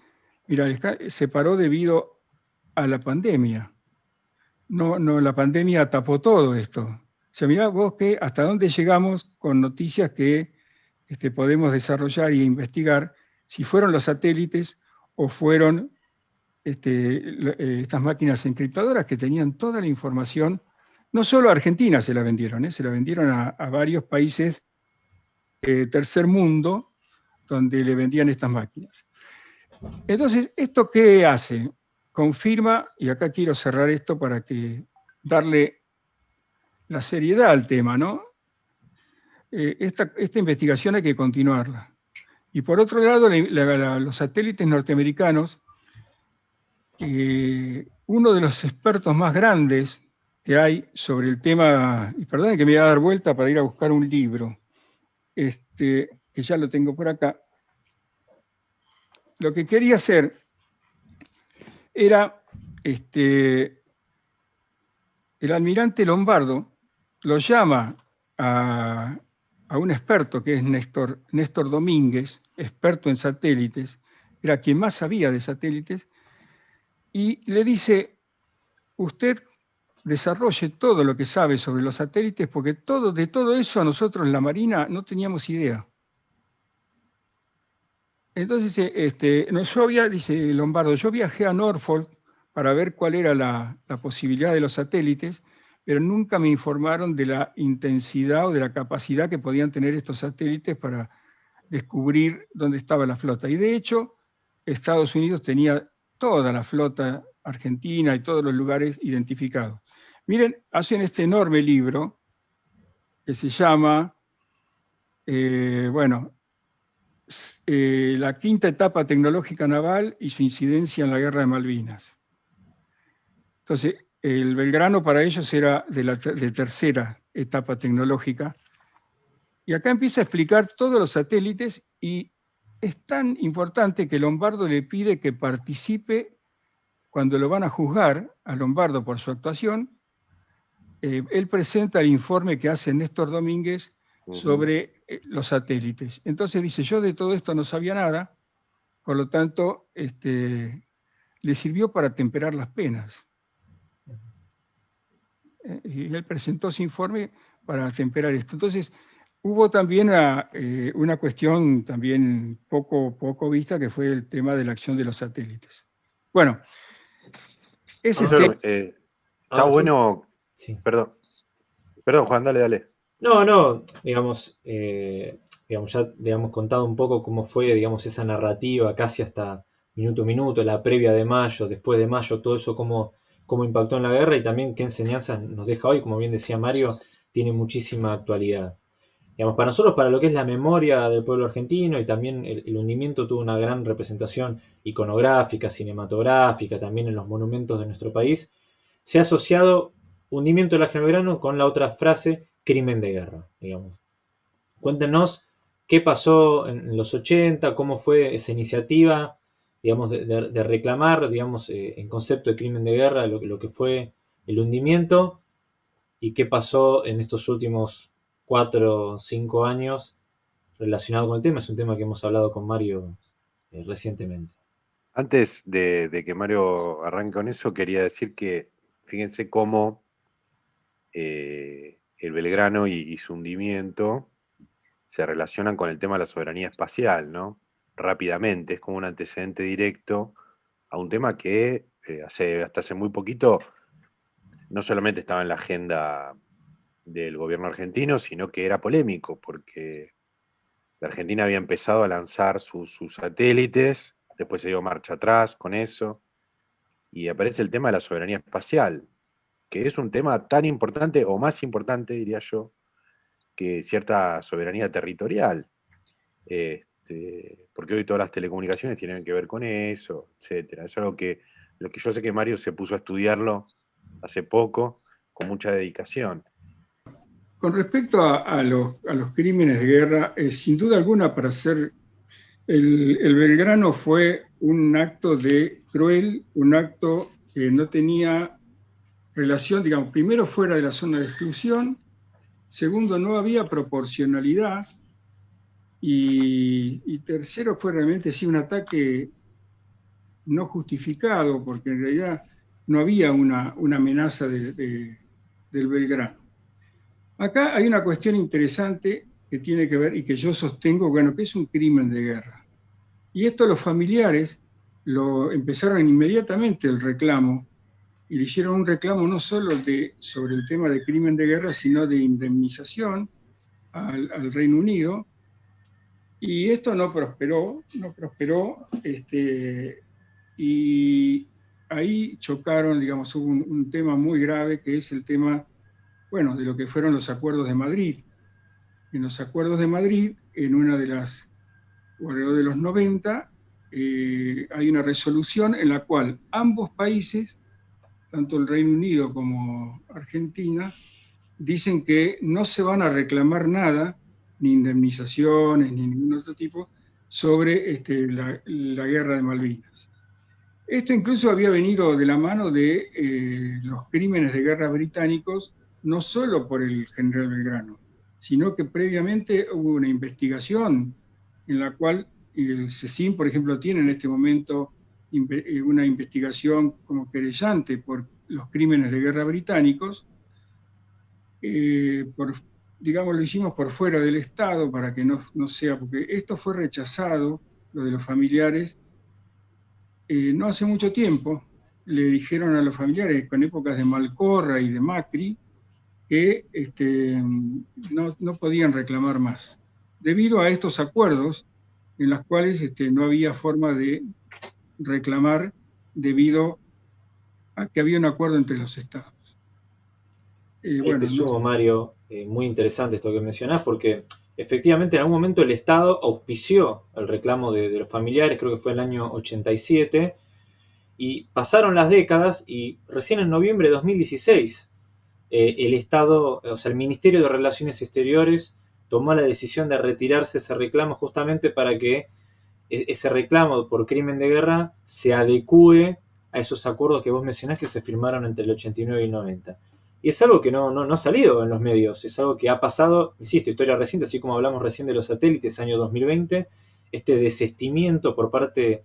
Mira, se paró debido a la pandemia. No, no, la pandemia tapó todo esto sea, mirá vos que hasta dónde llegamos con noticias que este, podemos desarrollar e investigar si fueron los satélites o fueron este, eh, estas máquinas encriptadoras que tenían toda la información, no solo a Argentina se la vendieron, ¿eh? se la vendieron a, varios países eh, tercer mundo donde le vendían estas máquinas. Entonces, ¿esto qué hace? Confirma, y acá quiero cerrar esto para que darle la seriedad al tema, ¿no? Eh, esta, investigación hay que continuarla. Y por otro lado, los satélites norteamericanos, eh, uno de los expertos más grandes que hay sobre el tema, y perdón que me voy a dar vuelta para ir a buscar un libro, este, que ya lo tengo por acá, lo que quería hacer era, este, el almirante Lombardo lo llama a, un experto que es Néstor, Néstor Domínguez, experto en satélites, era quien más sabía de satélites, y le dice, usted desarrolle todo lo que sabe sobre los satélites, porque todo, de todo eso nosotros en la Marina no teníamos idea. Entonces, este, no, yo había, dice Lombardo, yo viajé a Norfolk para ver cuál era la posibilidad de los satélites, pero nunca me informaron de la intensidad o de la capacidad que podían tener estos satélites para descubrir dónde estaba la flota. Y de hecho, Estados Unidos tenía toda la flota argentina y todos los lugares identificados. Miren, hacen este enorme libro que se llama, eh, bueno, eh, la quinta etapa tecnológica naval y su incidencia en la guerra de Malvinas. Entonces, el Belgrano para ellos era de la tercera etapa tecnológica. Y acá empieza a explicar todos los satélites y es tan importante que Lombardo le pide que participe cuando lo van a juzgar a Lombardo por su actuación. Eh, él presenta el informe que hace Néstor Domínguez sobre los satélites. Entonces dice, yo de todo esto no sabía nada, por lo tanto, este, le sirvió para temperar las penas y él presentó su informe para temperar esto. Entonces, hubo también eh, una, cuestión también poco, poco vista, que fue el tema de la acción de los satélites. Bueno, ese este... Eh, está bueno... Sí. Perdón. Perdón, Juan, dale, dale. No, no, digamos, eh, digamos, ya digamos, contado un poco cómo fue, digamos, esa narrativa casi hasta minuto a minuto, la previa de mayo, después de mayo, todo eso, cómo cómo impactó en la guerra y también qué enseñanzas nos deja hoy, como bien decía Mario, tiene muchísima actualidad. Digamos, para nosotros, para lo que es la memoria del pueblo argentino y también el, hundimiento tuvo una gran representación iconográfica, cinematográfica, también en los monumentos de nuestro país, se ha asociado hundimiento de la Belgrano con la otra frase, crimen de guerra, digamos. Cuéntenos qué pasó en los 80, cómo fue esa iniciativa, digamos, de, reclamar, digamos, eh, en concepto de crimen de guerra lo, que fue el hundimiento y qué pasó en estos últimos cuatro o cinco años relacionado con el tema, es un tema que hemos hablado con Mario eh, recientemente. Antes de, que Mario arranque con eso, quería decir que fíjense cómo eh, el Belgrano y, su hundimiento se relacionan con el tema de la soberanía espacial, ¿no? Rápidamente, es como un antecedente directo a un tema que eh, hace, hasta hace muy poquito no solamente estaba en la agenda del gobierno argentino, sino que era polémico, porque la Argentina había empezado a lanzar sus satélites después se dio marcha atrás con eso, y aparece el tema de la soberanía espacial, que es un tema tan importante, o más importante, diría yo, que cierta soberanía territorial. Este, porque hoy todas las telecomunicaciones tienen que ver con eso, etcétera. Es algo que, lo que yo sé que Mario se puso a estudiarlo hace poco, con mucha dedicación. Con respecto a, los, crímenes de guerra, eh, sin duda alguna, para ser el, Belgrano fue un acto de cruel, un acto que no tenía relación, digamos, primero fuera de la zona de exclusión, segundo no había proporcionalidad y, tercero fue realmente sí un ataque no justificado, porque en realidad no había una, amenaza del Belgrano. Acá hay una cuestión interesante que tiene que ver y que yo sostengo, bueno, que es un crimen de guerra. Y esto los familiares lo empezaron inmediatamente el reclamo y le hicieron un reclamo no solo de, sobre el tema de crimen de guerra, sino de indemnización al, Reino Unido. Y esto no prosperó, no prosperó, este, y ahí chocaron, digamos, hubo un, tema muy grave que es el tema, bueno, de lo que fueron los acuerdos de Madrid, en los acuerdos de Madrid, en una de las, alrededor de los 90, eh, hay una resolución en la cual ambos países, tanto el Reino Unido como Argentina, dicen que no se van a reclamar nada, ni indemnizaciones, ni ningún otro tipo, sobre este, la, guerra de Malvinas. Esto incluso había venido de la mano de eh, los crímenes de guerra británicos, no solo por el general Belgrano, sino que previamente hubo una investigación en la cual el CECIN, por ejemplo, tiene en este momento una investigación como querellante por los crímenes de guerra británicos, eh, digamos, lo hicimos por fuera del Estado para que no, sea, porque esto fue rechazado, lo de los familiares, eh, no hace mucho tiempo, le dijeron a los familiares, con épocas de Malcorra y de Macri, que este, no, podían reclamar más, debido a estos acuerdos en los cuales este, no había forma de reclamar debido a que había un acuerdo entre los estados. Eh, bueno, este Mario, eh, muy interesante esto que mencionás, porque efectivamente en algún momento el Estado auspició el reclamo de, de los familiares, creo que fue en el año 87, y pasaron las décadas y recién en noviembre de 2016 eh, el Estado, o sea, el Ministerio de Relaciones Exteriores tomó la decisión de retirarse ese reclamo justamente para que ese reclamo por crimen de guerra se adecue a esos acuerdos que vos mencionás que se firmaron entre el 89 y el 90. Y es algo que no, no, no, ha salido en los medios, es algo que ha pasado, insisto, historia reciente, así como hablamos recién de los satélites, año 2020, este desestimiento por parte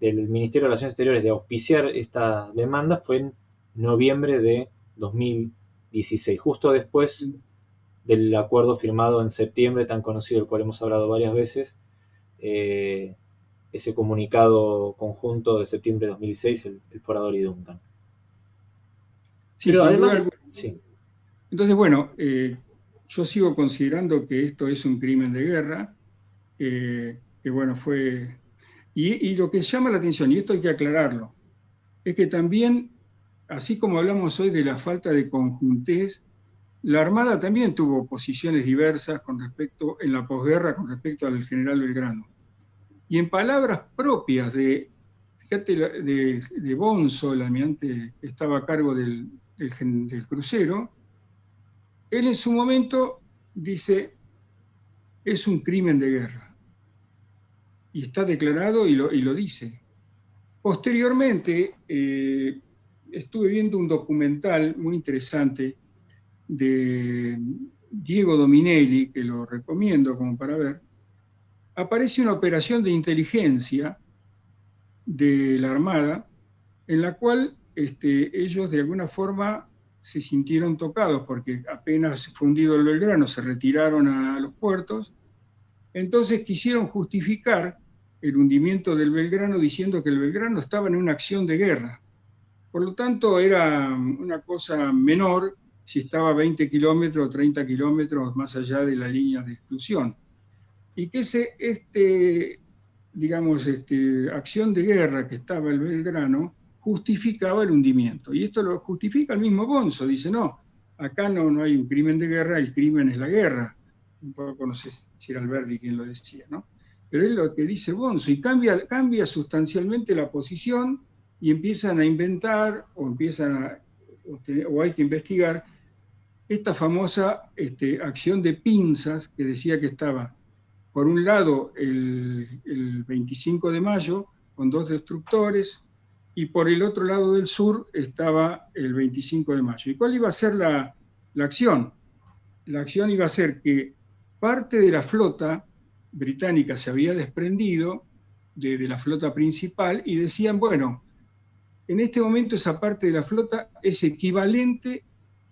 del Ministerio de Relaciones Exteriores de auspiciar esta demanda fue en noviembre de 2020. 16, justo después del acuerdo firmado en septiembre, tan conocido, del cual hemos hablado varias veces, eh, ese comunicado conjunto de septiembre de 2016, el, Forador y Duncan. Sí, además, sí. Entonces, bueno, eh, yo sigo considerando que esto es un crimen de guerra, que bueno, fue... Y, y, lo que llama la atención, y esto hay que aclararlo, es que también así como hablamos hoy de la falta de conjuntez, la Armada también tuvo posiciones diversas con respecto, en la posguerra con respecto al general Belgrano. Y en palabras propias de, fíjate, de, Bonzo, el almirante que estaba a cargo del, del, crucero, él en su momento dice, es un crimen de guerra. Y está declarado y lo, y lo dice. Posteriormente, eh, estuve viendo un documental muy interesante de Diego Dominelli, que lo recomiendo como para ver, aparece una operación de inteligencia de la Armada en la cual este, ellos de alguna forma se sintieron tocados porque apenas fundido el Belgrano se retiraron a los puertos, entonces quisieron justificar el hundimiento del Belgrano diciendo que el Belgrano estaba en una acción de guerra. Por lo tanto, era una cosa menor si estaba 20 kilómetros o 30 kilómetros más allá de la línea de exclusión. Y que ese, este, digamos, este, acción de guerra que estaba el Belgrano justificaba el hundimiento. Y esto lo justifica el mismo Bonzo, dice, no, acá no, no hay un crimen de guerra, el crimen es la guerra. Un poco, no sé si era Alberti quien lo decía, ¿no? Pero es lo que dice Bonzo, y cambia, cambia sustancialmente la posición y empiezan a inventar o empiezan a, o hay que investigar esta famosa este, acción de pinzas que decía que estaba, por un lado, el, 25 de mayo, con dos destructores, y por el otro lado del sur estaba el 25 de mayo. ¿Y cuál iba a ser la, acción? La acción iba a ser que parte de la flota británica se había desprendido de, de, la flota principal y decían, bueno, en este momento esa parte de la flota es equivalente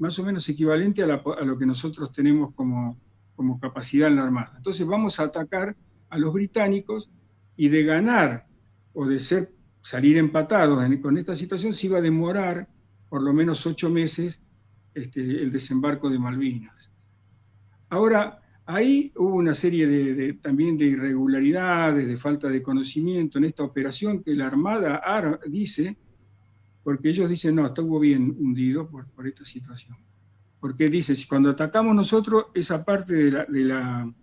más o menos equivalente a, lo que nosotros tenemos como, como capacidad en la Armada. Entonces vamos a atacar a los británicos y de ganar o de ser, salir empatados con esta situación se iba a demorar por lo menos ocho meses este, el desembarco de Malvinas. Ahora, ahí hubo una serie de, también de irregularidades, de falta de conocimiento en esta operación que la Armada dice porque ellos dicen, no, estuvo bien hundido por, por esta situación. Porque dice, si cuando atacamos nosotros, esa parte de la, de la,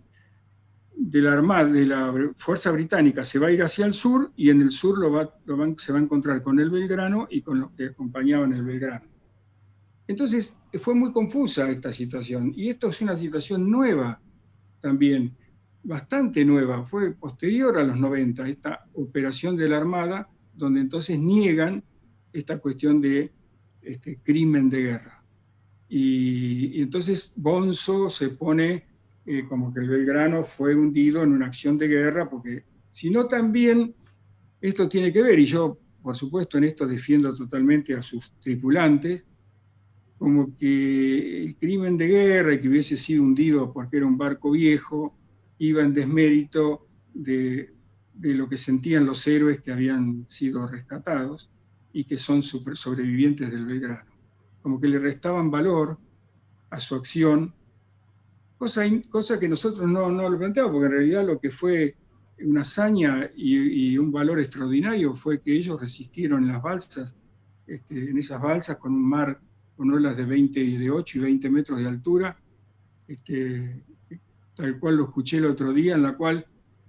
de la Armada, de la Fuerza Británica, se va a ir hacia el sur y en el sur se va a encontrar con el Belgrano y con los que acompañaban el Belgrano. Entonces, fue muy confusa esta situación. Y esto es una situación nueva también, bastante nueva. Fue posterior a los 90, esta operación de la Armada, donde entonces niegan esta cuestión de este, crimen de guerra. Y, entonces Bonzo se pone eh, como que el Belgrano fue hundido en una acción de guerra, porque si no también esto tiene que ver, y yo por supuesto en esto defiendo totalmente a sus tripulantes, como que el crimen de guerra y que hubiese sido hundido porque era un barco viejo, iba en desmérito de, de lo que sentían los héroes que habían sido rescatados y que son sobrevivientes del Belgrano. Como que le restaban valor a su acción, cosa, cosa que nosotros no, no lo planteamos, porque en realidad lo que fue una hazaña y, un valor extraordinario fue que ellos resistieron las balsas, este, en esas balsas con un mar con olas de 20 de 8 y 20 metros de altura, este, tal cual lo escuché el otro día, en la cual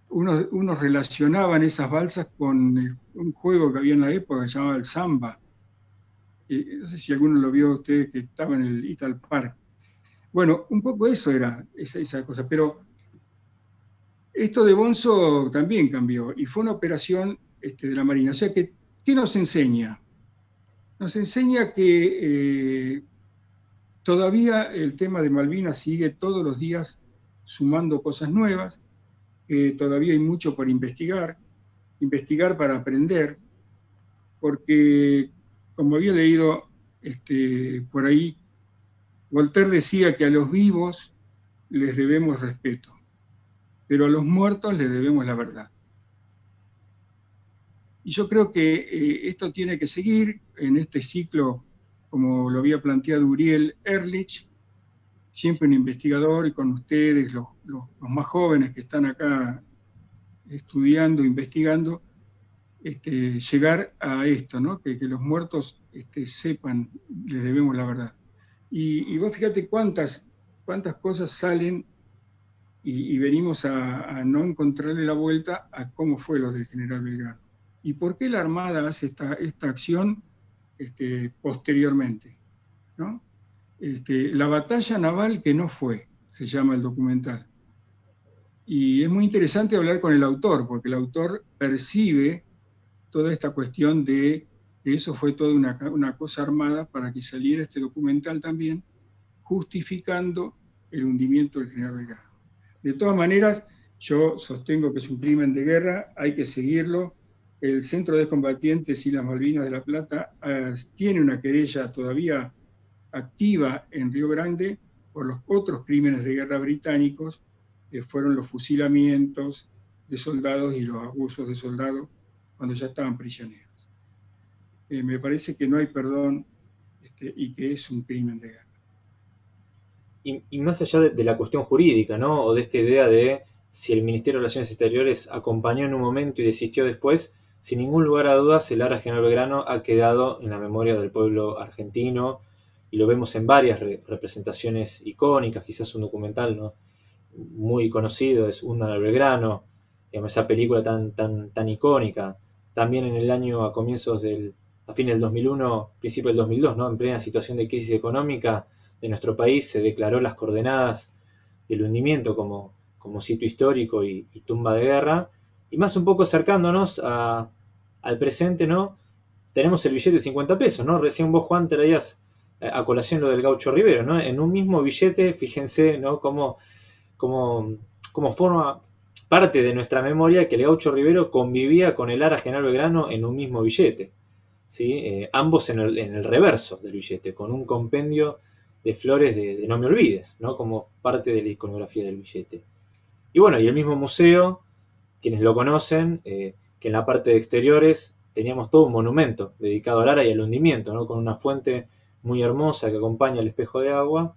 unos, relacionaban esas balsas con un juego que había en la época que se llamaba el samba. No sé si alguno lo vio ustedes que estaba en el Ital Park. Bueno, un poco eso era esa, esa cosa, pero esto de Bonzo también cambió y fue una operación este, de la Marina. O sea, que, ¿qué nos enseña? Nos enseña que eh, todavía el tema de Malvinas sigue todos los días sumando cosas nuevas, todavía hay mucho por investigar, investigar para aprender, porque como había leído este, por ahí, Voltaire decía que a los vivos les debemos respeto, pero a los muertos les debemos la verdad. Y yo creo que eh, esto tiene que seguir en este ciclo, como lo había planteado Uriel Ehrlich, siempre un investigador y con ustedes, los, más jóvenes que están acá estudiando, investigando, este, llegar a esto, ¿no? que, los muertos este, sepan, les debemos la verdad. Y, vos fíjate cuántas, cuántas cosas salen y, venimos a, no encontrarle la vuelta a cómo fue lo del general Belgrano. ¿Y por qué la Armada hace esta, esta acción este, posteriormente? ¿no? Este, la batalla naval que no fue, se llama el documental. Y es muy interesante hablar con el autor, porque el autor percibe toda esta cuestión de eso fue toda una, cosa armada para que saliera este documental también, justificando el hundimiento del general Belgrano. De todas maneras, Yo sostengo que es un crimen de guerra, hay que seguirlo. El Centro de Combatientes y las Malvinas de la Plata eh, tiene una querella todavía activa en Río Grande por los otros crímenes de guerra británicos, que fueron los fusilamientos de soldados y los abusos de soldados cuando ya estaban prisioneros. Eh, me parece que no hay perdón este, y que es un crimen de guerra. Y, más allá de, la cuestión jurídica, ¿no? O de esta idea de si el Ministerio de Relaciones Exteriores acompañó en un momento y desistió después, sin ningún lugar a dudas, el Ara General Belgrano ha quedado en la memoria del pueblo argentino y lo vemos en varias representaciones icónicas, quizás un documental ¿no? muy conocido es Undan al Belgrano, esa película tan, tan, tan icónica. También en el año, a comienzos del, a fin del 2001, principio del 2002, ¿no? en plena situación de crisis económica de nuestro país, se declaró las coordenadas del hundimiento como, como sitio histórico y, tumba de guerra. Y más un poco acercándonos al presente, ¿no? Tenemos el billete de 50 pesos, ¿no? Recién vos, Juan, traías eh, a colación lo del gaucho Rivero, ¿no? En un mismo billete, fíjense, ¿no? Cómo, cómo forma parte de nuestra memoria que el gaucho Rivero convivía con el Ara General Belgrano en un mismo billete. ¿sí? Eh, ambos en el, reverso del billete, con un compendio de flores de, No me olvides, ¿no? como parte de la iconografía del billete. Y bueno, y el mismo museo, quienes lo conocen, eh, que en la parte de exteriores teníamos todo un monumento dedicado al ara y al hundimiento, ¿no? con una fuente muy hermosa que acompaña el espejo de agua.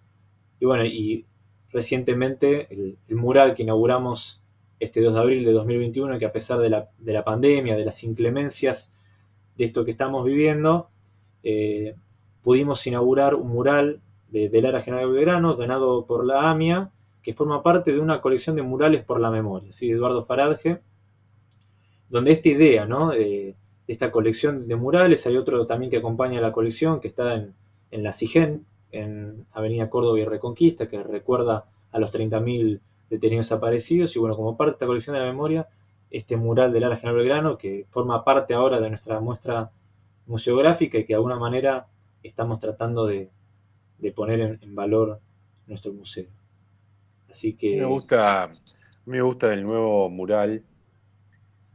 Y bueno, y recientemente el, mural que inauguramos este 2 de abril de 2021, que a pesar de la, de la pandemia, de las inclemencias de esto que estamos viviendo, eh, pudimos inaugurar un mural de, del Ara General Belgrano, donado por la AMIA, que forma parte de una colección de murales por la memoria, ¿sí? de Eduardo Faradje, donde esta idea ¿no? de, esta colección de murales, hay otro también que acompaña la colección, que está en, la CIGEN, en Avenida Córdoba y Reconquista, que recuerda a los 30.000 detenidos desaparecidos, y bueno, como parte de esta colección de la memoria, este mural del Ara General Belgrano, que forma parte ahora de nuestra muestra museográfica y que de alguna manera estamos tratando de, poner en, valor nuestro museo. Así que... Me gusta, me gusta el nuevo mural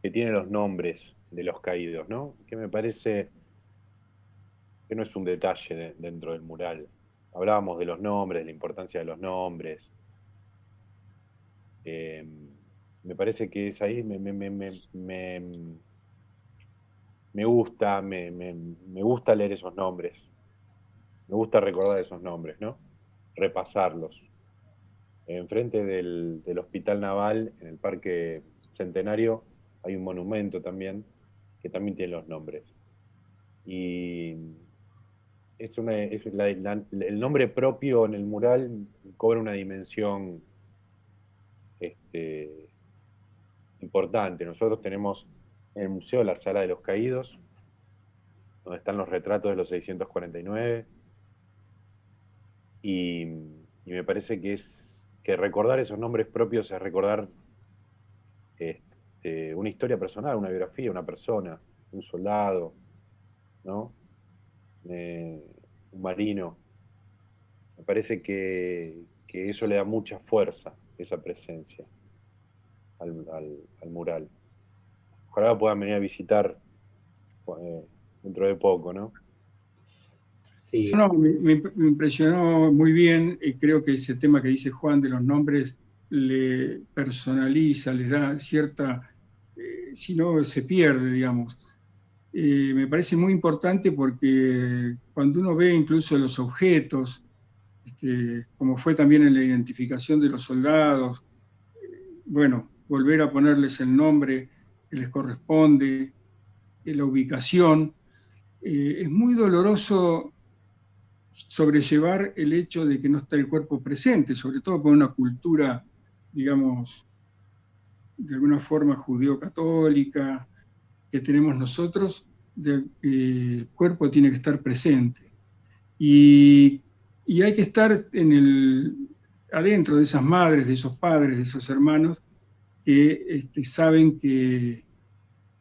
que tiene los nombres de los caídos, ¿no? Que me parece que no es un detalle dentro del mural. Hablábamos de los nombres, de la importancia de los nombres. Eh, me parece que es ahí, me, me, me, me gusta, me, gusta leer esos nombres. Me gusta recordar esos nombres, ¿no? Repasarlos. Enfrente del, del Hospital Naval, en el Parque Centenario, hay un monumento también que también tiene los nombres. Y es una, es el nombre propio en el mural cobra una dimensión este, importante. Nosotros tenemos en el museo la Sala de los Caídos, donde están los retratos de los 649. Y, me parece que es que recordar esos nombres propios es recordar este, una historia personal, una biografía, una persona, un soldado, ¿no? Eh, un marino. Me parece que, que eso le da mucha fuerza, esa presencia al, mural. Ojalá puedan venir a visitar eh, dentro de poco, ¿no? Sí. me, impresionó muy bien y creo que ese tema que dice Juan de los nombres le personaliza, le da cierta, eh, si no se pierde, digamos. Eh, me parece muy importante porque cuando uno ve incluso los objetos, este, como fue también en la identificación de los soldados, bueno, volver a ponerles el nombre que les corresponde, eh, la ubicación. Eh, es muy doloroso sobrellevar el hecho de que no está el cuerpo presente, sobre todo con una cultura, digamos, de alguna forma judeo-católica que tenemos nosotros, de, el cuerpo tiene que estar presente. Y, y hay que estar en el, adentro de esas madres, de esos padres, de esos hermanos, que este, saben que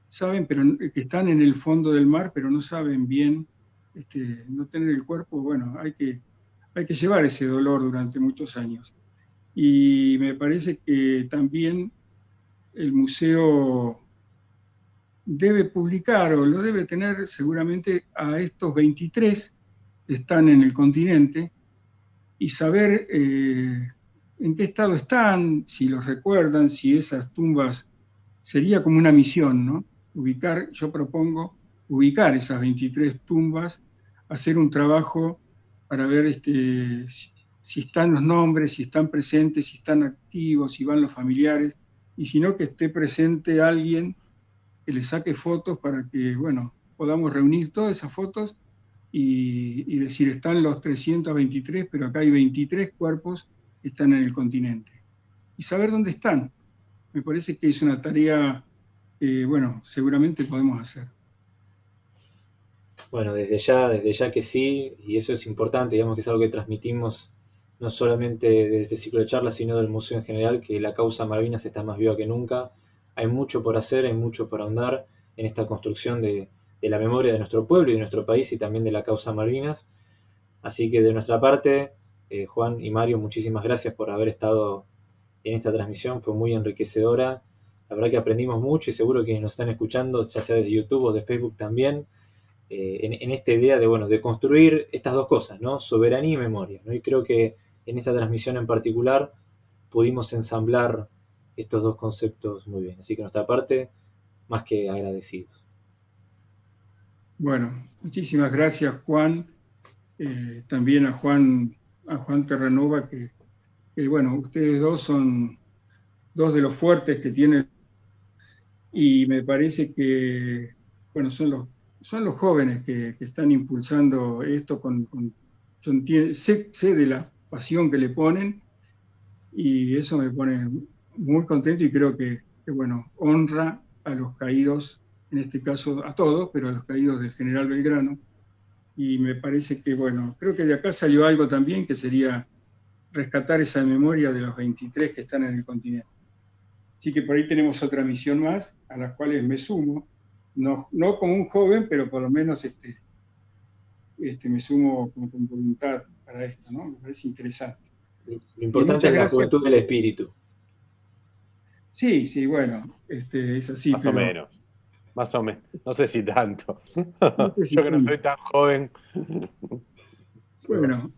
saben pero que están en el fondo del mar, pero no saben bien este, no tener el cuerpo, bueno, hay que, hay que llevar ese dolor durante muchos años. Y me parece que también el museo debe publicar o lo debe tener seguramente a estos 23 que están en el continente y saber eh, en qué estado están, si los recuerdan, si esas tumbas, sería como una misión, ¿no? Ubicar, yo propongo ubicar esas 23 tumbas, hacer un trabajo para ver este, si están los nombres, si están presentes, si están activos, si van los familiares, y si no, que esté presente alguien que le saque fotos para que, bueno, podamos reunir todas esas fotos y, decir, están los 323, pero acá hay 23 cuerpos están en el continente. Y saber dónde están. Me parece que es una tarea que, bueno, seguramente podemos hacer. Bueno, desde ya, desde ya que sí, y eso es importante, digamos que es algo que transmitimos no solamente de este ciclo de charlas, sino del museo en general, que la causa Malvinas está más viva que nunca. Hay mucho por hacer, hay mucho por ahondar en esta construcción de, de la memoria de nuestro pueblo y de nuestro país y también de la causa Malvinas. Así que de nuestra parte, eh, Juan y Mario, muchísimas gracias por haber estado en esta transmisión, fue muy enriquecedora. La verdad que aprendimos mucho y seguro que nos están escuchando, ya sea de YouTube o de Facebook también, eh, en, esta idea de, bueno, de construir estas dos cosas, ¿no? Soberanía y memoria. Y creo que en esta transmisión en particular pudimos ensamblar estos dos conceptos muy bien. Así que nuestra parte, más que agradecidos. Bueno, muchísimas gracias Juan, eh, también a Juan, a Juan Terranova, que, bueno, ustedes dos son dos de los fuertes que tienen y me parece que, bueno, son los, son los jóvenes que, están impulsando esto con, sé, de la pasión que le ponen y eso me pone muy contento y creo que, que bueno, honra a los caídos en este caso a todos, pero a los caídos del general Belgrano. Y me parece que, bueno, creo que de acá salió algo también que sería rescatar esa memoria de los 23 que están en el continente. Así que por ahí tenemos otra misión más, a las cuales me sumo, no, no como un joven, pero por lo menos este, este, me sumo con, voluntad para esto, ¿no? Me parece interesante. Lo importante es la juventud del espíritu. Sí, sí, bueno, este, es así. Más o menos. Más o menos. No sé si tanto. Yo que no soy tan joven. Bueno.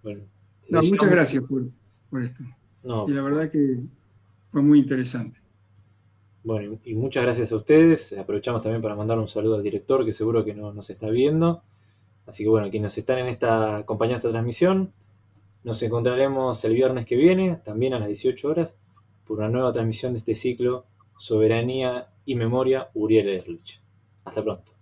bueno muchas gracias por, esto. y la verdad que fue muy interesante. Bueno, y muchas gracias a ustedes. Aprovechamos también para mandar un saludo al director, que seguro que no nos está viendo. Así que bueno, quienes están en esta, acompañando esta transmisión, nos encontraremos el viernes que viene, también a las 18 horas, por una nueva transmisión de este ciclo Soberanía y Memoria Uriel Erlich. Hasta pronto.